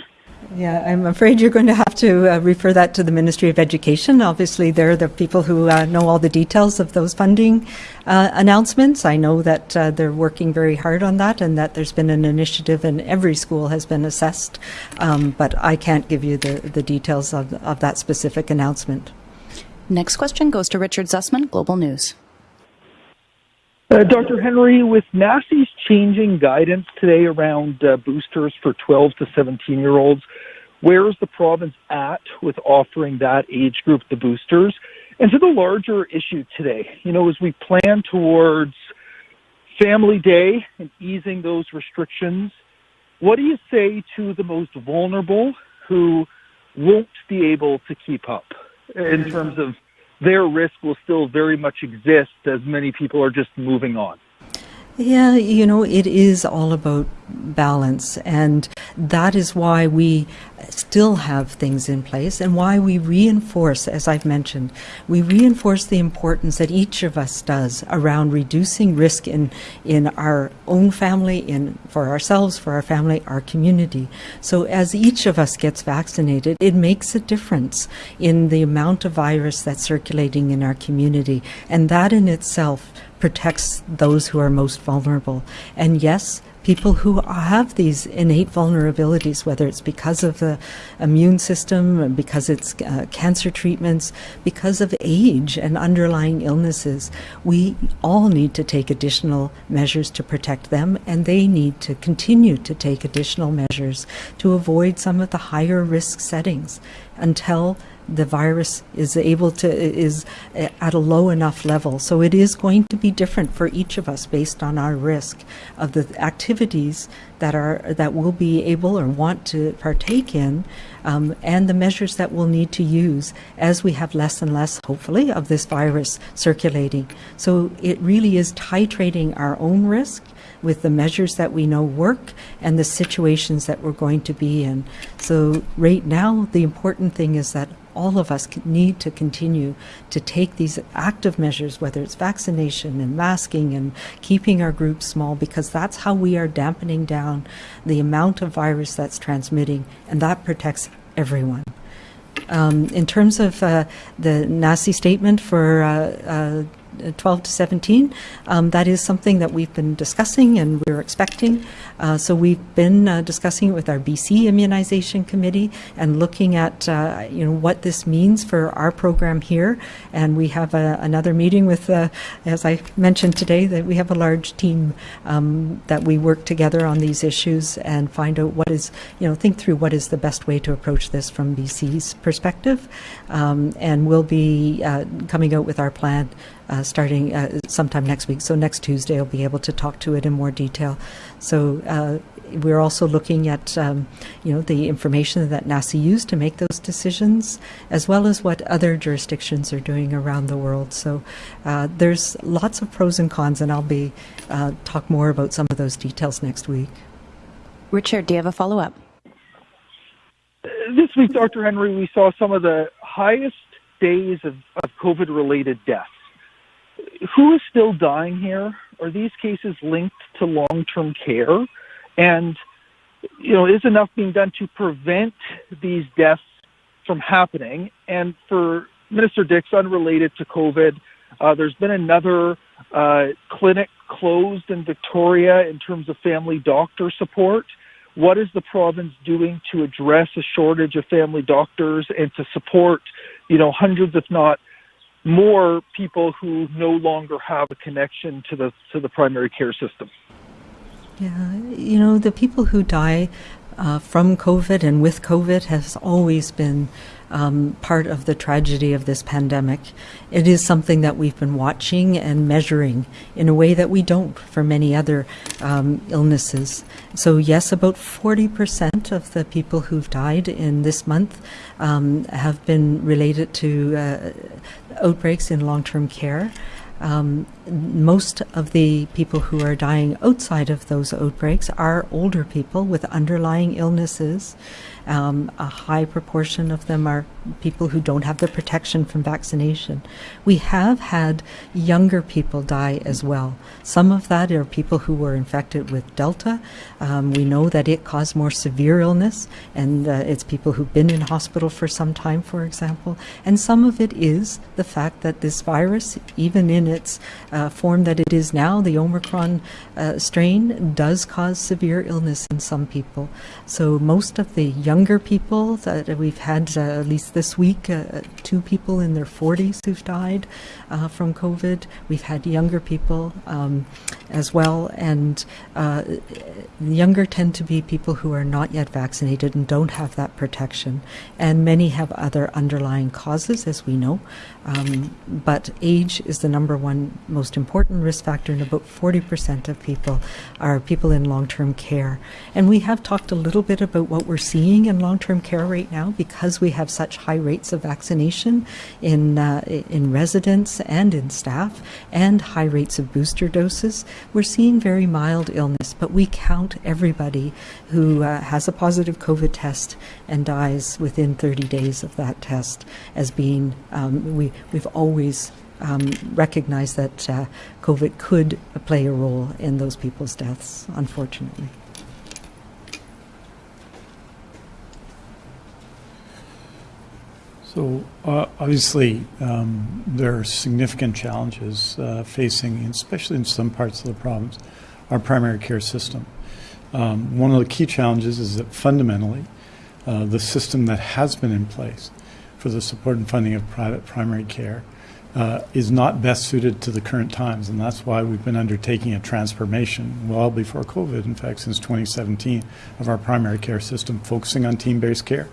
Yeah, I'm afraid you're going to have to uh, refer that to the Ministry of Education. Obviously, they're the people who uh, know all the details of those funding uh, announcements. I know that uh, they're working very hard on that and that there's been an initiative and every school has been assessed. Um, but I can't give you the, the details of, of that specific announcement. Next question goes to Richard Zussman, Global News. Uh, Dr. Henry, with NACI's changing guidance today around uh, boosters for 12 to 17 year olds, where is the province at with offering that age group the boosters? And to the larger issue today, you know, as we plan towards Family Day and easing those restrictions, what do you say to the most vulnerable who won't be able to keep up in terms of their risk will still very much exist as many people are just moving on. Yeah, you know, it is all about balance, and that is why we still have things in place and why we reinforce, as I've mentioned, we reinforce the importance that each of us does around reducing risk in, in our own family, in for ourselves, for our family, our community. So as each of us gets vaccinated, it makes a difference in the amount of virus that's circulating in our community, and that in itself protects those who are most vulnerable. And yes, people who have these innate vulnerabilities, whether it's because of the immune system, because it's uh, cancer treatments, because of age and underlying illnesses, we all need to take additional measures to protect them, and they need to continue to take additional measures to avoid some of the higher risk settings until the virus is able to is at a low enough level. So it is going to be different for each of us based on our risk of the activities that are that we'll be able or want to partake in, um, and the measures that we'll need to use as we have less and less, hopefully, of this virus circulating. So it really is titrating our own risk with the measures that we know work and the situations that we're going to be in. So right now, the important thing is that all of us need to continue to take these active measures, whether it's vaccination and masking and keeping our groups small, because that's how we are dampening down the amount of virus that's transmitting, and that protects everyone. Um, in terms of uh, the NACI statement for uh, uh, 12 to 17. Um, that is something that we've been discussing and we're expecting. Uh, so we've been uh, discussing it with our BC Immunization Committee and looking at uh, you know what this means for our program here. And we have a, another meeting with, uh, as I mentioned today, that we have a large team um, that we work together on these issues and find out what is you know think through what is the best way to approach this from BC's perspective. Um, and we'll be uh, coming out with our plan uh, starting uh, sometime next week. So next Tuesday, I'll be able to talk to it in more detail. So uh, we're also looking at, um, you know, the information that NACI used to make those decisions, as well as what other jurisdictions are doing around the world. So uh, there's lots of pros and cons, and I'll be uh, talk more about some of those details next week. Richard, do you have a follow up? This week, Dr. Henry, we saw some of the highest days of, of COVID related deaths who is still dying here? Are these cases linked to long-term care? And you know, is enough being done to prevent these deaths from happening? And for Minister Dix, unrelated to COVID, uh, there's been another uh, clinic closed in Victoria in terms of family doctor support. What is the province doing to address a shortage of family doctors and to support, you know, hundreds, if not more people who no longer have a connection to the to the primary care system. Yeah, you know, the people who die uh, from COVID and with COVID has always been um, part of the tragedy of this pandemic. It is something that we've been watching and measuring in a way that we don't for many other um, illnesses. So, yes, about 40% of the people who've died in this month um, have been related to uh, outbreaks in long term care. Um, most of the people who are dying outside of those outbreaks are older people with underlying illnesses Um, a high proportion of them are people who don't have the protection from vaccination. We have had younger people die as well. Some of that are people who were infected with Delta. Um, we know that it caused more severe illness, and uh, it's people who've been in hospital for some time, for example. And some of it is the fact that this virus, even in its uh, form that it is now, the Omicron uh, strain, does cause severe illness in some people. So most of the younger people that we've had, uh, at least this week, uh, two people in their 40s who've died uh, from COVID. We've had younger people um, as well, and uh, younger tend to be people who are not yet vaccinated and don't have that protection. And many have other underlying causes, as we know. Um, but age is the number one most important risk factor, and about 40% of people are people in long term care. And we have talked a little bit about what we're seeing in long term care right now because we have such high rates of vaccination in, uh, in residents and in staff, and high rates of booster doses. We're seeing very mild illness, but we count everybody who uh, has a positive COVID test and dies within 30 days of that test as being, um, we, we've always um, recognized that uh, COVID could play a role in those people's deaths, unfortunately. So uh, obviously, um, there are significant challenges uh, facing, especially in some parts of the province, our primary care system. Um, one of the key challenges is that fundamentally, uh, the system that has been in place for the support and funding of private primary care uh, is not best suited to the current times, and that's why we've been undertaking a transformation well before COVID, in fact, since 2017, of our primary care system, focusing on team-based care.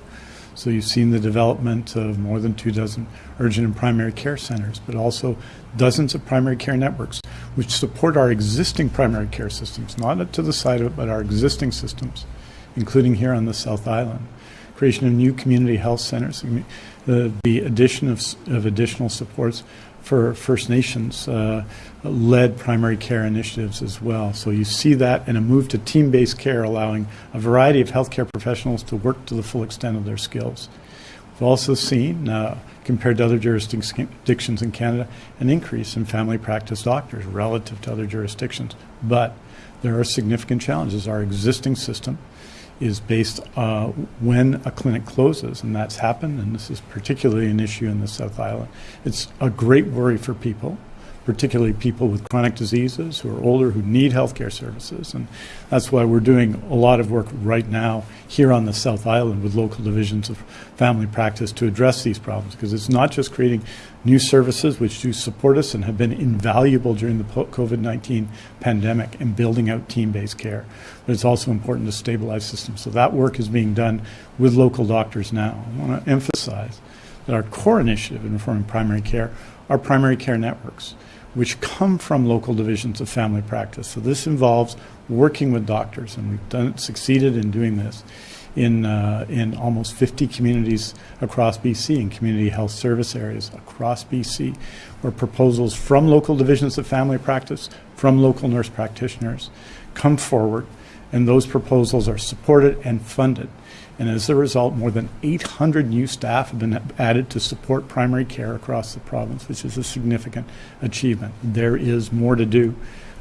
So you've seen the development of more than two dozen urgent and primary care centers, but also dozens of primary care networks, which support our existing primary care systems, not to the side of it, but our existing systems, including here on the South Island. Creation of new community health centers, the, the addition of, of additional supports for First Nations uh, led primary care initiatives as well. So you see that in a move to team based care, allowing a variety of healthcare professionals to work to the full extent of their skills. We've also seen, uh, compared to other jurisdictions in Canada, an increase in family practice doctors relative to other jurisdictions. But there are significant challenges. Our existing system is based uh, when a clinic closes, and that's happened, and this is particularly an issue in the South Island. It's a great worry for people particularly people with chronic diseases who are older who need healthcare services. And that's why we're doing a lot of work right now here on the South Island with local divisions of family practice to address these problems because it's not just creating new services which do support us and have been invaluable during the COVID 19 pandemic and building out team based care, but it's also important to stabilize systems. So that work is being done with local doctors now. I want to emphasize that our core initiative in reforming primary care are primary care networks which come from local divisions of family practice. So this involves working with doctors, and we've done succeeded in doing this in uh, in almost 50 communities across BC and community health service areas across BC, where proposals from local divisions of family practice, from local nurse practitioners, come forward, and those proposals are supported and funded. And as a result, more than 800 new staff have been added to support primary care across the province, which is a significant achievement. There is more to do.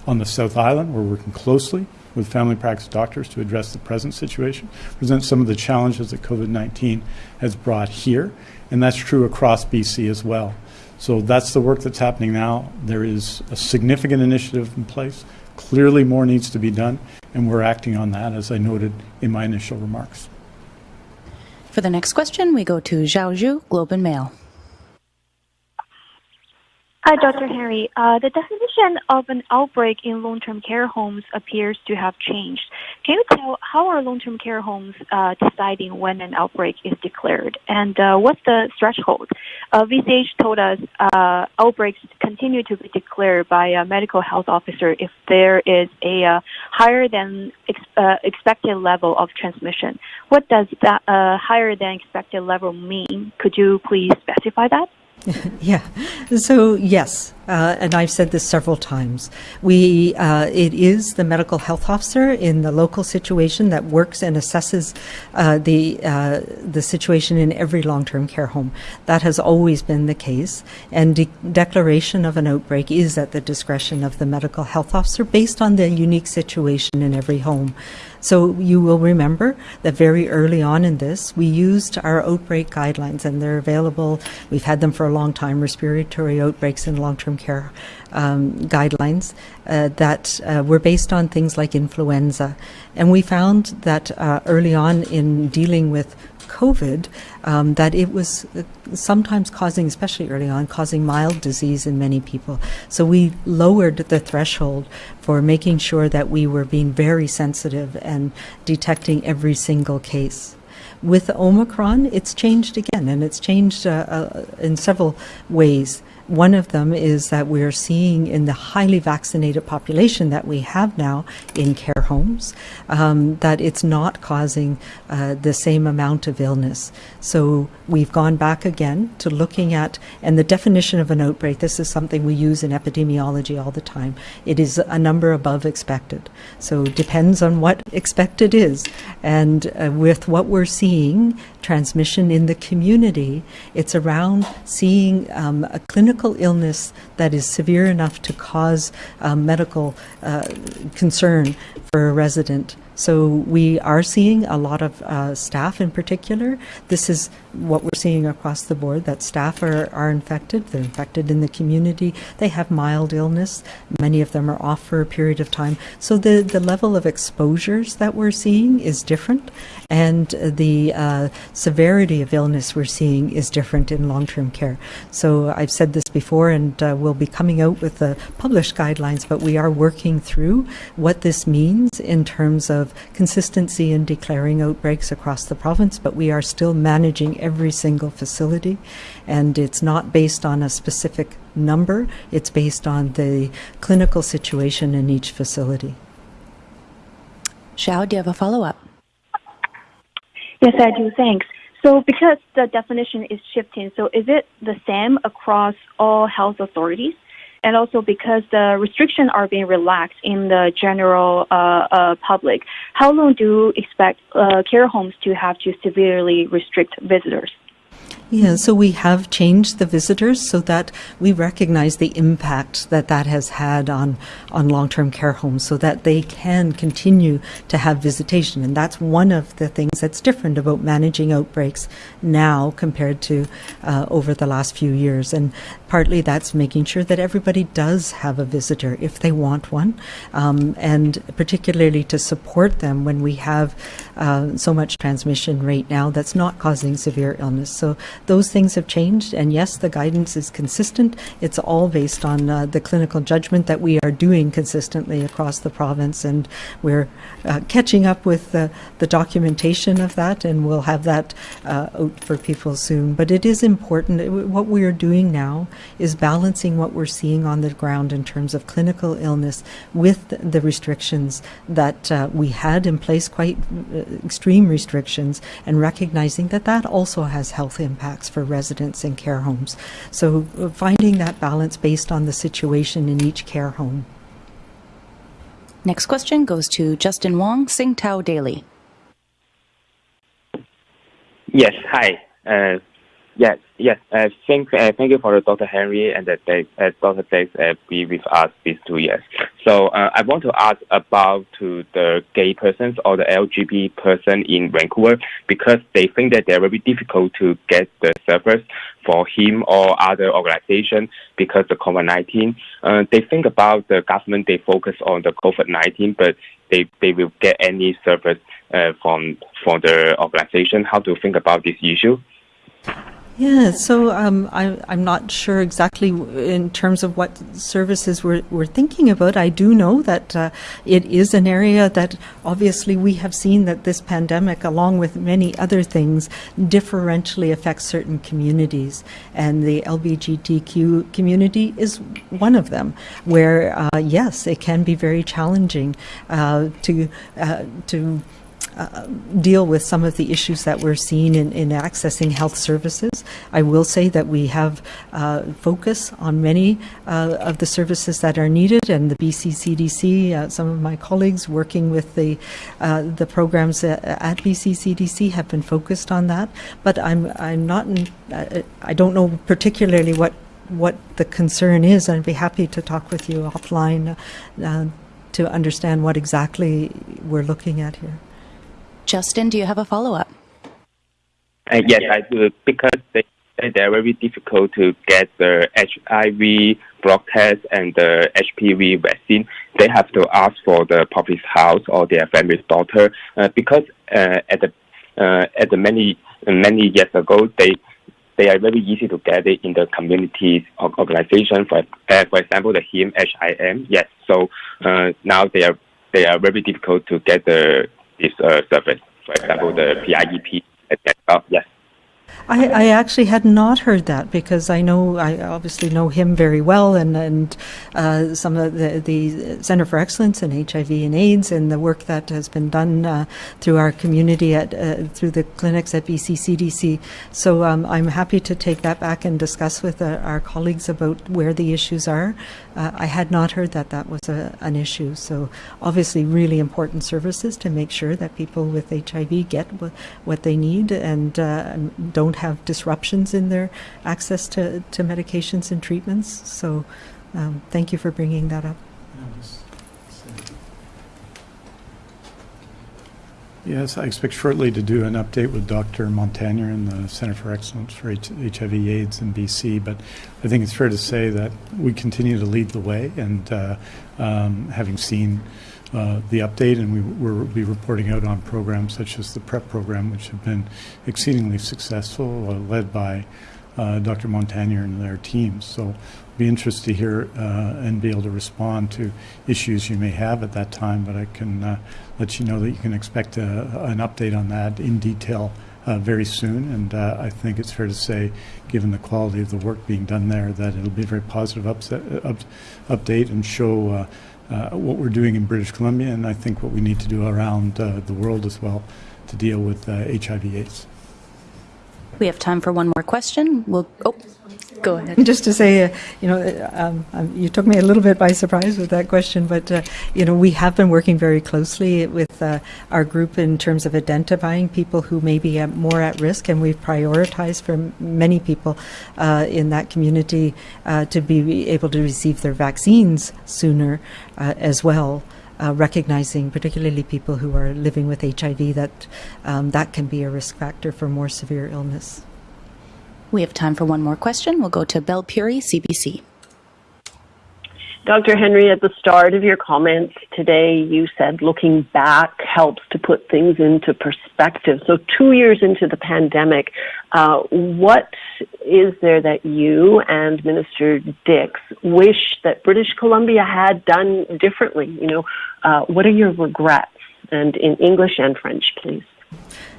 On the South Island, we're working closely with family practice doctors to address the present situation, present some of the challenges that COVID 19 has brought here, and that's true across BC as well. So that's the work that's happening now. There is a significant initiative in place. Clearly, more needs to be done, and we're acting on that, as I noted in my initial remarks. For the next question, we go to Xiao Xu, Globe and Mail. Hi, Dr. Henry. Uh, the definition of an outbreak in long-term care homes appears to have changed. Can you tell how are long-term care homes uh, deciding when an outbreak is declared, and uh, what's the threshold? Uh, VCH told us uh, outbreaks continue to be declared by a medical health officer if there is a uh, higher than ex- expected level of transmission. What does that higher than expected level mean? Could you please specify that? yeah. So, yes, uh, and I've said this several times. We, uh, it is the medical health officer in the local situation that works and assesses uh, the uh, the situation in every long-term care home. That has always been the case, and de- declaration of an outbreak is at the discretion of the medical health officer based on the unique situation in every home. So you will remember that very early on in this, we used our outbreak guidelines, and they're available. We've had them for a long time. Respiratory outbreaks in long-term care um, guidelines uh, that uh, were based on things like influenza, and we found that uh, early on in dealing with COVID, um, that it was uh, sometimes causing, especially early on, causing mild disease in many people. So we lowered the threshold for making sure that we were being very sensitive and detecting every single case. With Omicron, it's changed again, and it's changed uh, uh, in several ways. One of them is that we're seeing in the highly vaccinated population that we have now in care homes um, that it's not causing uh, the same amount of illness. So we've gone back again to looking at, and the definition of an outbreak, this is something we use in epidemiology all the time. It is a number above expected. So it depends on what expected is. And uh, with what we're seeing, transmission in the community, it's around seeing um, a clinical illness that is severe enough to cause uh, medical uh, concern for a resident. So we are seeing a lot of uh, staff in particular. This is what we're seeing across the board, that staff are, are infected. They're infected in the community. They have mild illness. Many of them are off for a period of time. So the, the level of exposures that we're seeing is different. And the uh, severity of illness we're seeing is different in long-term care. So I've said this before and uh, we'll be coming out with the published guidelines, but we are working through what this means in terms of consistency in declaring outbreaks across the province, but we are still managing every single facility, and it's not based on a specific number, it's based on the clinical situation in each facility. Xiao, do you have a follow up? Yes, I do. Thanks. So, because the definition is shifting, so is it the same across all health authorities? And also because the restrictions are being relaxed in the general uh, uh, public, how long do you expect uh, care homes to have to severely restrict visitors? Yeah, so we have changed the visitors so that we recognize the impact that that has had on, on long term care homes so that they can continue to have visitation. And that's one of the things that's different about managing outbreaks now compared to uh, over the last few years. And partly that's making sure that everybody does have a visitor if they want one, um, and particularly to support them when we have uh, so much transmission right now that's not causing severe illness. So those things have changed, and yes, the guidance is consistent. It's all based on uh, the clinical judgment that we are doing consistently across the province, and we're uh, catching up with the, the documentation of that, and we'll have that uh, out for people soon. But it is important. What we are doing now is balancing what we're seeing on the ground in terms of clinical illness with the restrictions that uh, we had in place, quite uh, extreme restrictions, and recognizing that that also has health impacts impacts for residents in care homes. So uh, finding that balance based on the situation in each care home. Next question goes to Justin Wong, Sing Tao Daily. Yes, hi. Uh, yes, yes. Uh, thank, uh, thank you for Dr. Henry and uh, Dr. Dix uh, be with us these two years. So uh, I want to ask about to the gay persons or the LGBT person in Vancouver because they think that they're very difficult to get the service for him or other organization because of COVID-19. Uh, they think about the government, they focus on the COVID-19, but they, they will get any service uh, from, from the organization. How to think about this issue? Yeah, so um, I, I'm not sure exactly in terms of what services we're, we're thinking about. I do know that uh, it is an area that obviously we have seen that this pandemic, along with many other things, differentially affects certain communities. And the LGBTQ community is one of them, where, uh, yes, it can be very challenging uh, to, uh, to uh, deal with some of the issues that we're seeing in, in accessing health services. I will say that we have uh, focus on many uh, of the services that are needed, and the BC CDC, uh, some of my colleagues working with the uh, the programs at, at BC CDC have been focused on that. But I'm I'm not in, I don't know particularly what what the concern is. and I'd be happy to talk with you offline uh, to understand what exactly we're looking at here. Justin, do you have a follow up? Uh, yes, I do because they they're very difficult to get the HIV blood test and the HPV vaccine. They have to ask for the public house or their family's doctor uh, because uh, at the uh, at the many many years ago they they are very easy to get it in the community organization. For uh, for example, the HIM HIM. Yes, so uh, now they are they are very difficult to get the this uh, service. For example, the PIEP. Yes. I, I actually had not heard that because I know I obviously know him very well and and uh, some of the the Center for Excellence in HIV and AIDS and the work that has been done uh, through our community at uh, through the clinics at BCCDC. So um, I'm happy to take that back and discuss with uh, our colleagues about where the issues are. Uh, I had not heard that that was a, an issue. So obviously, really important services to make sure that people with HIV get w- what they need and uh, don't have disruptions in their access to, to medications and treatments. So um, thank you for bringing that up. Yes, I expect shortly to do an update with Dr. Montaner in the Center for Excellence for HIV AIDS in BC, but I think it's fair to say that we continue to lead the way, and uh, um, having seen uh, the update, and we will be reporting out on programs such as the PrEP program, which have been exceedingly successful, uh, led by uh, Dr. Montaner and their teams. So be interested to hear uh, and be able to respond to issues you may have at that time, but I can uh, let you know that you can expect a, an update on that in detail very soon. And I think it's fair to say, given the quality of the work being done there, that it'll be a very positive up, update and show what we're doing in British Columbia, and I think what we need to do around uh, the world as well to deal with HIV/AIDS. We have time for one more question. We'll. Oh, go ahead. Just to say, uh, you know, um, um, you took me a little bit by surprise with that question, but uh, you know, we have been working very closely with uh, our group in terms of identifying people who may be at more at risk, and we've prioritized for many people uh, in that community uh, to be able to receive their vaccines sooner uh, as well. Uh, recognizing particularly people who are living with HIV that um, that can be a risk factor for more severe illness. We have time for one more question. We'll go to Belle Puri, CBC. Dr. Henry, at the start of your comments today, you said looking back helps to put things into perspective. So, two years into the pandemic, uh, what is there that you and Minister Dix wish that British Columbia had done differently? You know, uh, what are your regrets? And in English and French, please.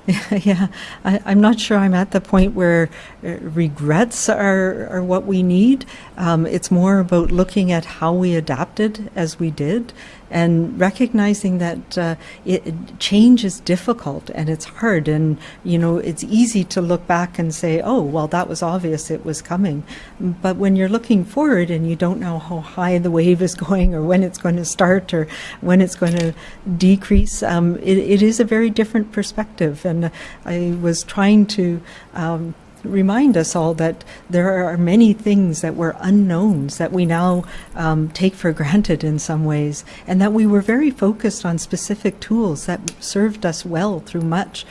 yeah, I, am not sure I'm at the point where uh, regrets are, are what we need. Um, it's more about looking at how we adapted as we did and recognizing that uh, it, change is difficult and it's hard. And, you know, it's easy to look back and say, oh, well, that was obvious it was coming. But when you're looking forward and you don't know how high the wave is going or when it's going to start or when it's going to decrease, um, it, it is a very different perspective. And I was trying to um, remind us all that there are many things that were unknowns that we now um, take for granted in some ways, and that we were very focused on specific tools that served us well through much.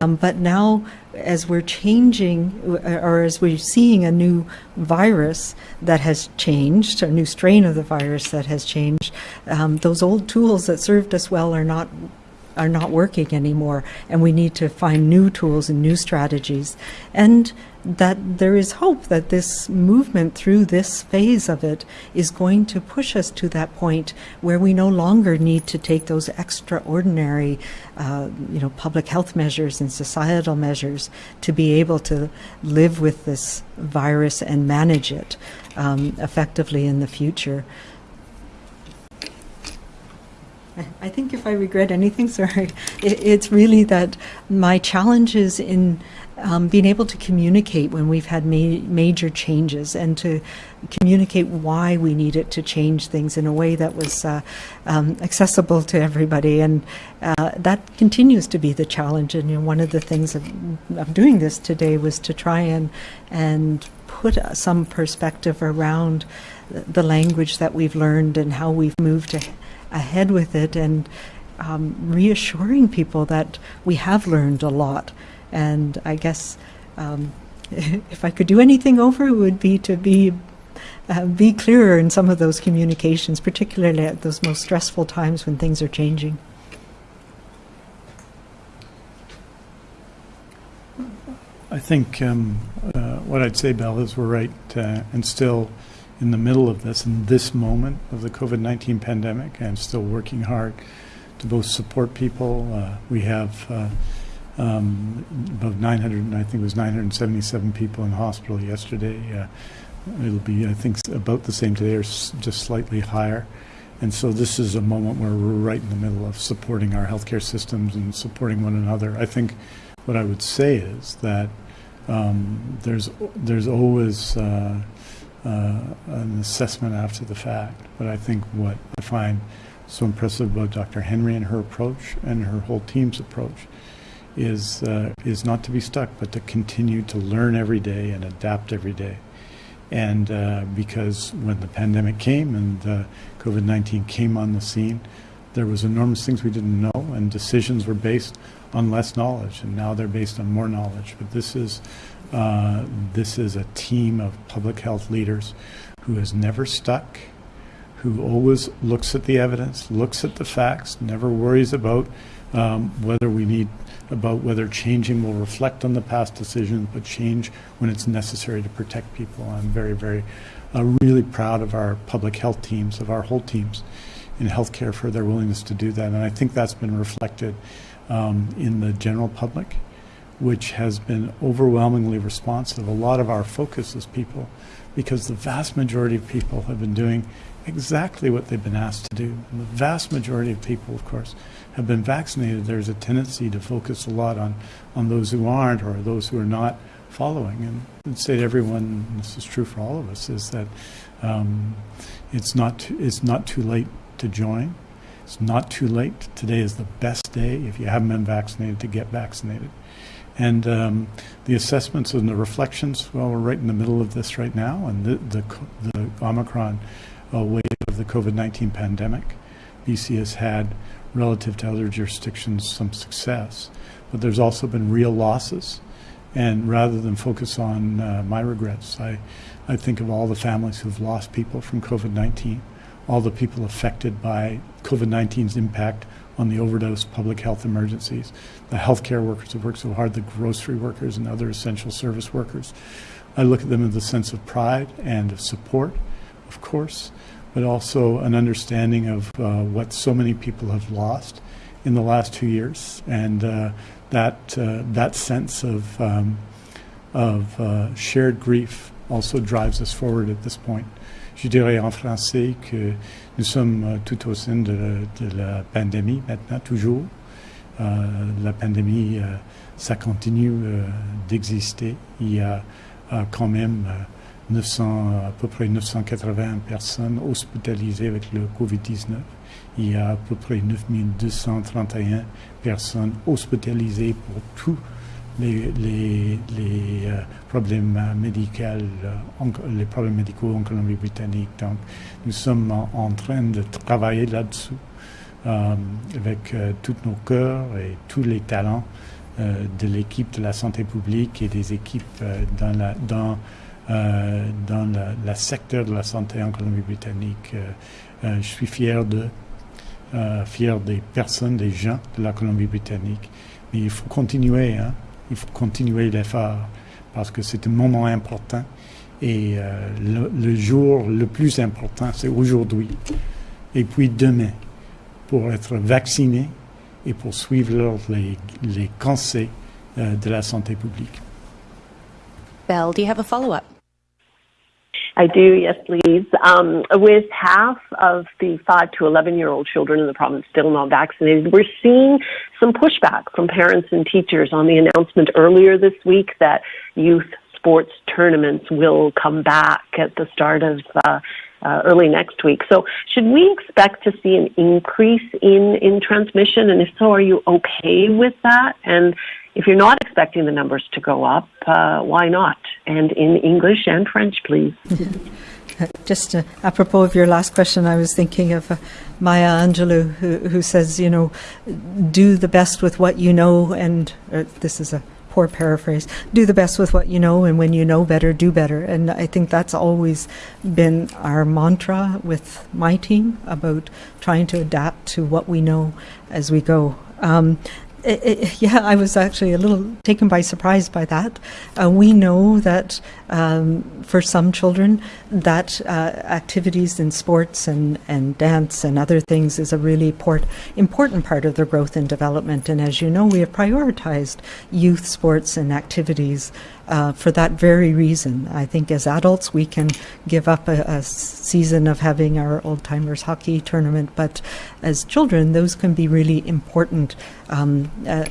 Um, but now, as we're changing, or as we're seeing a new virus that has changed, a new strain of the virus that has changed, um, those old tools that served us well are not are not working anymore, and we need to find new tools and new strategies. And that there is hope that this movement through this phase of it is going to push us to that point where we no longer need to take those extraordinary, uh, you know, public health measures and societal measures to be able to live with this virus and manage it um, effectively in the future. I think if I regret anything, sorry, it, it's really that my challenge is in um, being able to communicate when we've had ma- major changes and to communicate why we needed to change things in a way that was uh, um, accessible to everybody. And uh, that continues to be the challenge. And you know, one of the things of, of doing this today was to try and, and put some perspective around the language that we've learned and how we've moved to ahead with it and um, reassuring people that we have learned a lot. And I guess um, if I could do anything over, it would be to be uh, be clearer in some of those communications, particularly at those most stressful times when things are changing. I think um, uh, what I'd say, Belle, is we're right uh, and still in the middle of this, in this moment of the COVID 19 pandemic, and still working hard to both support people. Uh, we have uh, um, about 900, I think it was 977 people in hospital yesterday. Uh, it'll be, I think, about the same today or just slightly higher. And so this is a moment where we're right in the middle of supporting our healthcare systems and supporting one another. I think what I would say is that um, there's there's always uh, uh, an assessment after the fact. But I think what I find so impressive about Dr. Henry and her approach and her whole team's approach is uh, is not to be stuck, but to continue to learn every day and adapt every day. And uh, because when the pandemic came and uh, COVID-19 came on the scene, there was enormous things we didn't know, and decisions were based on less knowledge, and now they're based on more knowledge. But this is uh, this is a team of public health leaders who has never stuck, who always looks at the evidence, looks at the facts, never worries about um, whether we need about whether changing will reflect on the past decisions, but change when it's necessary to protect people. I'm very, very, uh, really proud of our public health teams, of our whole teams in healthcare for their willingness to do that. And I think that's been reflected um, in the general public which has been overwhelmingly responsive. A lot of our focus is people because the vast majority of people have been doing exactly what they've been asked to do. And the vast majority of people, of course, have been vaccinated. There's a tendency to focus a lot on, on those who aren't or those who are not following. And I'd say to everyone, this is true for all of us, is that um, it's, not too, it's not too late to join. It's not too late. Today is the best day, if you haven't been vaccinated, to get vaccinated. And um, the assessments and the reflections, well, we're right in the middle of this right now, and the, the, the Omicron uh, wave of the COVID 19 pandemic. BC has had, relative to other jurisdictions, some success, but there's also been real losses. And rather than focus on uh, my regrets, I, I think of all the families who've lost people from COVID 19, all the people affected by COVID 19's impact on the overdose public health emergencies, the healthcare workers who work so hard, the grocery workers and other essential service workers. I look at them with a sense of pride and of support, of course, but also an understanding of uh, what so many people have lost in the last two years, and uh, that uh, that sense of um, of uh, shared grief also drives us forward at this point. Je dirais en français que nous sommes euh, tout au sein de, de la pandémie maintenant, toujours. Euh, la pandémie, euh, ça continue euh, d'exister. Il y a quand même 900, à peu près 980 personnes hospitalisées avec le COVID-19. Il y a à peu près 9231 personnes hospitalisées pour tout les, problèmes médicaux, les problèmes médicaux en Colombie-Britannique. Donc, nous sommes en, en, train de travailler là-dessus avec euh, tous nos cœurs et tous les talents euh, de l'équipe de la santé publique et des équipes euh, dans dans dans la, secteur de la santé en Colombie-Britannique. je suis fier de fier des personnes, des gens de la Colombie-Britannique. Mais il faut continuer. Hein il faut continuer l'effort parce que c'est un moment important et euh, le, le, jour le plus important, c'est aujourd'hui et puis demain pour être vacciné et pour suivre les, les conseils euh, de la santé publique. Belle, do you have a follow-up? I do, yes, please. Um, with half of the 5 to 11 year old children in the province still not vaccinated, we're seeing some pushback from parents and teachers on the announcement earlier this week that youth sports tournaments will come back at the start of uh, uh, early next week. So, should we expect to see an increase in, in transmission? And if so, are you okay with that? And if you're not expecting the numbers to go up, uh, why not? And in English and French, please. Just uh, apropos of your last question, I was thinking of uh, Maya Angelou, who, who says, you know, do the best with what you know, and uh, this is a poor paraphrase do the best with what you know and when you know better do better and i think that's always been our mantra with my team about trying to adapt to what we know as we go um, it, it, yeah, I was actually a little taken by surprise by that. Uh, we know that um, for some children, that uh, activities in sports and, and dance and other things is a really port, important part of their growth and development. And as you know, we have prioritized youth sports and activities uh, for that very reason. I think as adults, we can give up a, a season of having our old timers hockey tournament, but as children, those can be really important, um, uh,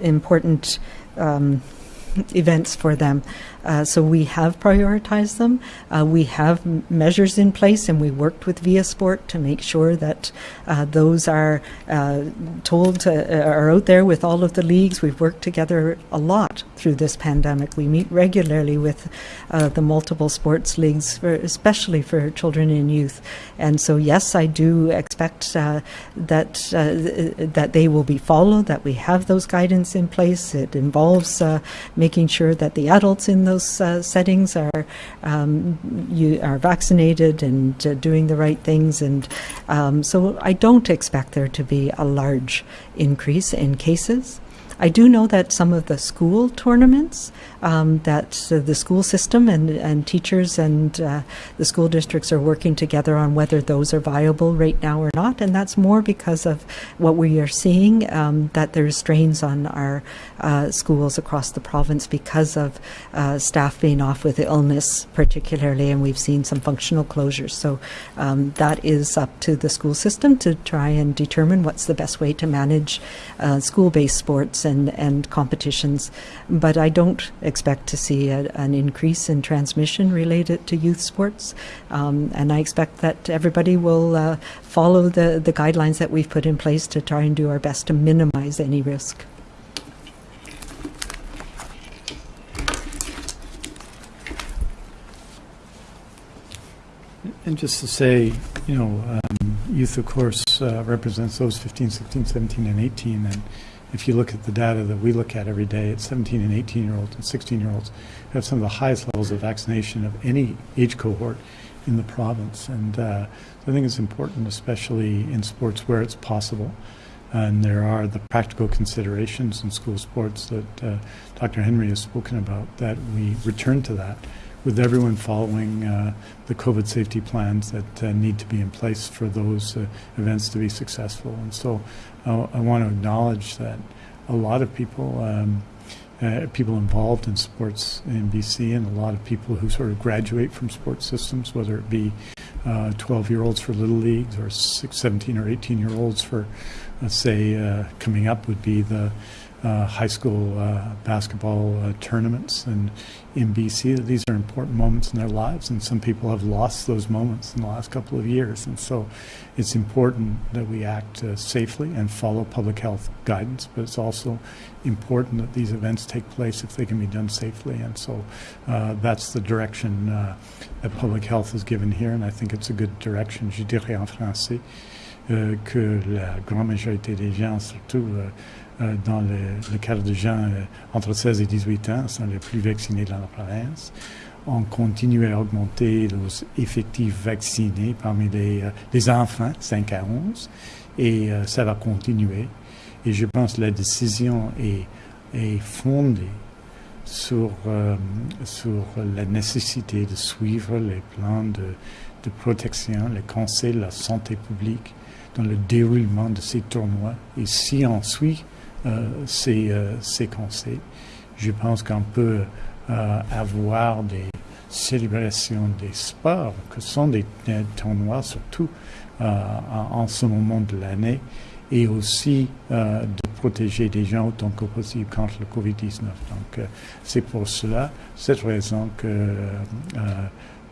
important. Um, events for them. Uh, so we have prioritized them. Uh, we have measures in place, and we worked with viaSport to make sure that uh, those are uh, told to, are out there with all of the leagues. We've worked together a lot through this pandemic. We meet regularly with uh, the multiple sports leagues, for, especially for children and youth. And so, yes, I do expect uh, that th- that they will be followed. That we have those guidance in place. It involves making sure that the adults in those uh, settings are um, you are vaccinated and uh, doing the right things, and um, so I don't expect there to be a large increase in cases. I do know that some of the school tournaments um, that uh, the school system and, and teachers and uh, the school districts are working together on whether those are viable right now or not, and that's more because of what we are seeing um, that there's strains on our uh, schools across the province because of uh, staff being off with illness, particularly, and we've seen some functional closures. So um, that is up to the school system to try and determine what's the best way to manage uh, school-based sports and, and competitions. But I don't expect to see a, an increase in transmission related to youth sports. Um, and I expect that everybody will uh, follow the, the guidelines that we've put in place to try and do our best to minimize any risk. And just to say, you know, um, youth, of course, uh, represents those 15, 16, 17, and 18. And if you look at the data that we look at every day, it's 17 and 18 year olds and 16 year olds who have some of the highest levels of vaccination of any age cohort in the province. And uh, I think it's important, especially in sports where it's possible. And there are the practical considerations in school sports that uh, Dr. Henry has spoken about, that we return to that with everyone following uh, the COVID safety plans that uh, need to be in place for those uh, events to be successful. And so uh, I want to acknowledge that a lot of people, um, uh, people involved in sports in BC, and a lot of people who sort of graduate from sports systems, whether it be 12-year-olds for little leagues or six, 17 or 18-year-olds for, let's say, coming up would be the uh, high school uh, basketball uh, tournaments and in BC. These are important moments in their lives, and some people have lost those moments in the last couple of years. And so it's important that we act uh, safely and follow public health guidance, but it's also important that these events take place if they can be done safely. And so uh, that's the direction uh, that public health is given here, and I think it's a good direction. Je dirais en français que la grande majorité des gens, surtout euh, dans le, cadre de gens euh, entre 16 et 18 ans sont les plus vaccinés dans la province. On continue à augmenter les effectifs vaccinés parmi les, euh, enfants 5 à 11 et ça va continuer. Et je pense que la décision est, fondée sur, sur la nécessité de suivre les plans de, de protection, les conseils de la santé publique dans le déroulement de ces tournois. Et si on suit ces, euh, ces, conseils. Je pense qu'on peut euh, avoir des célébration des sports, que sont des, des tournois surtout euh, en, en ce moment de l'année, et aussi euh, de protéger les gens autant que possible contre le Covid-19. Donc, euh, c'est pour cela, cette raison que euh,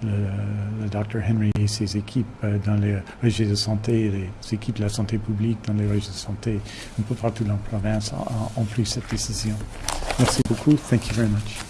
le, Dr Henry et ses équipes euh, dans les régies de santé, les équipes de la santé publique dans les régies de santé un peu partout dans la province ont, ont pris cette décision. Merci beaucoup. Thank you very much.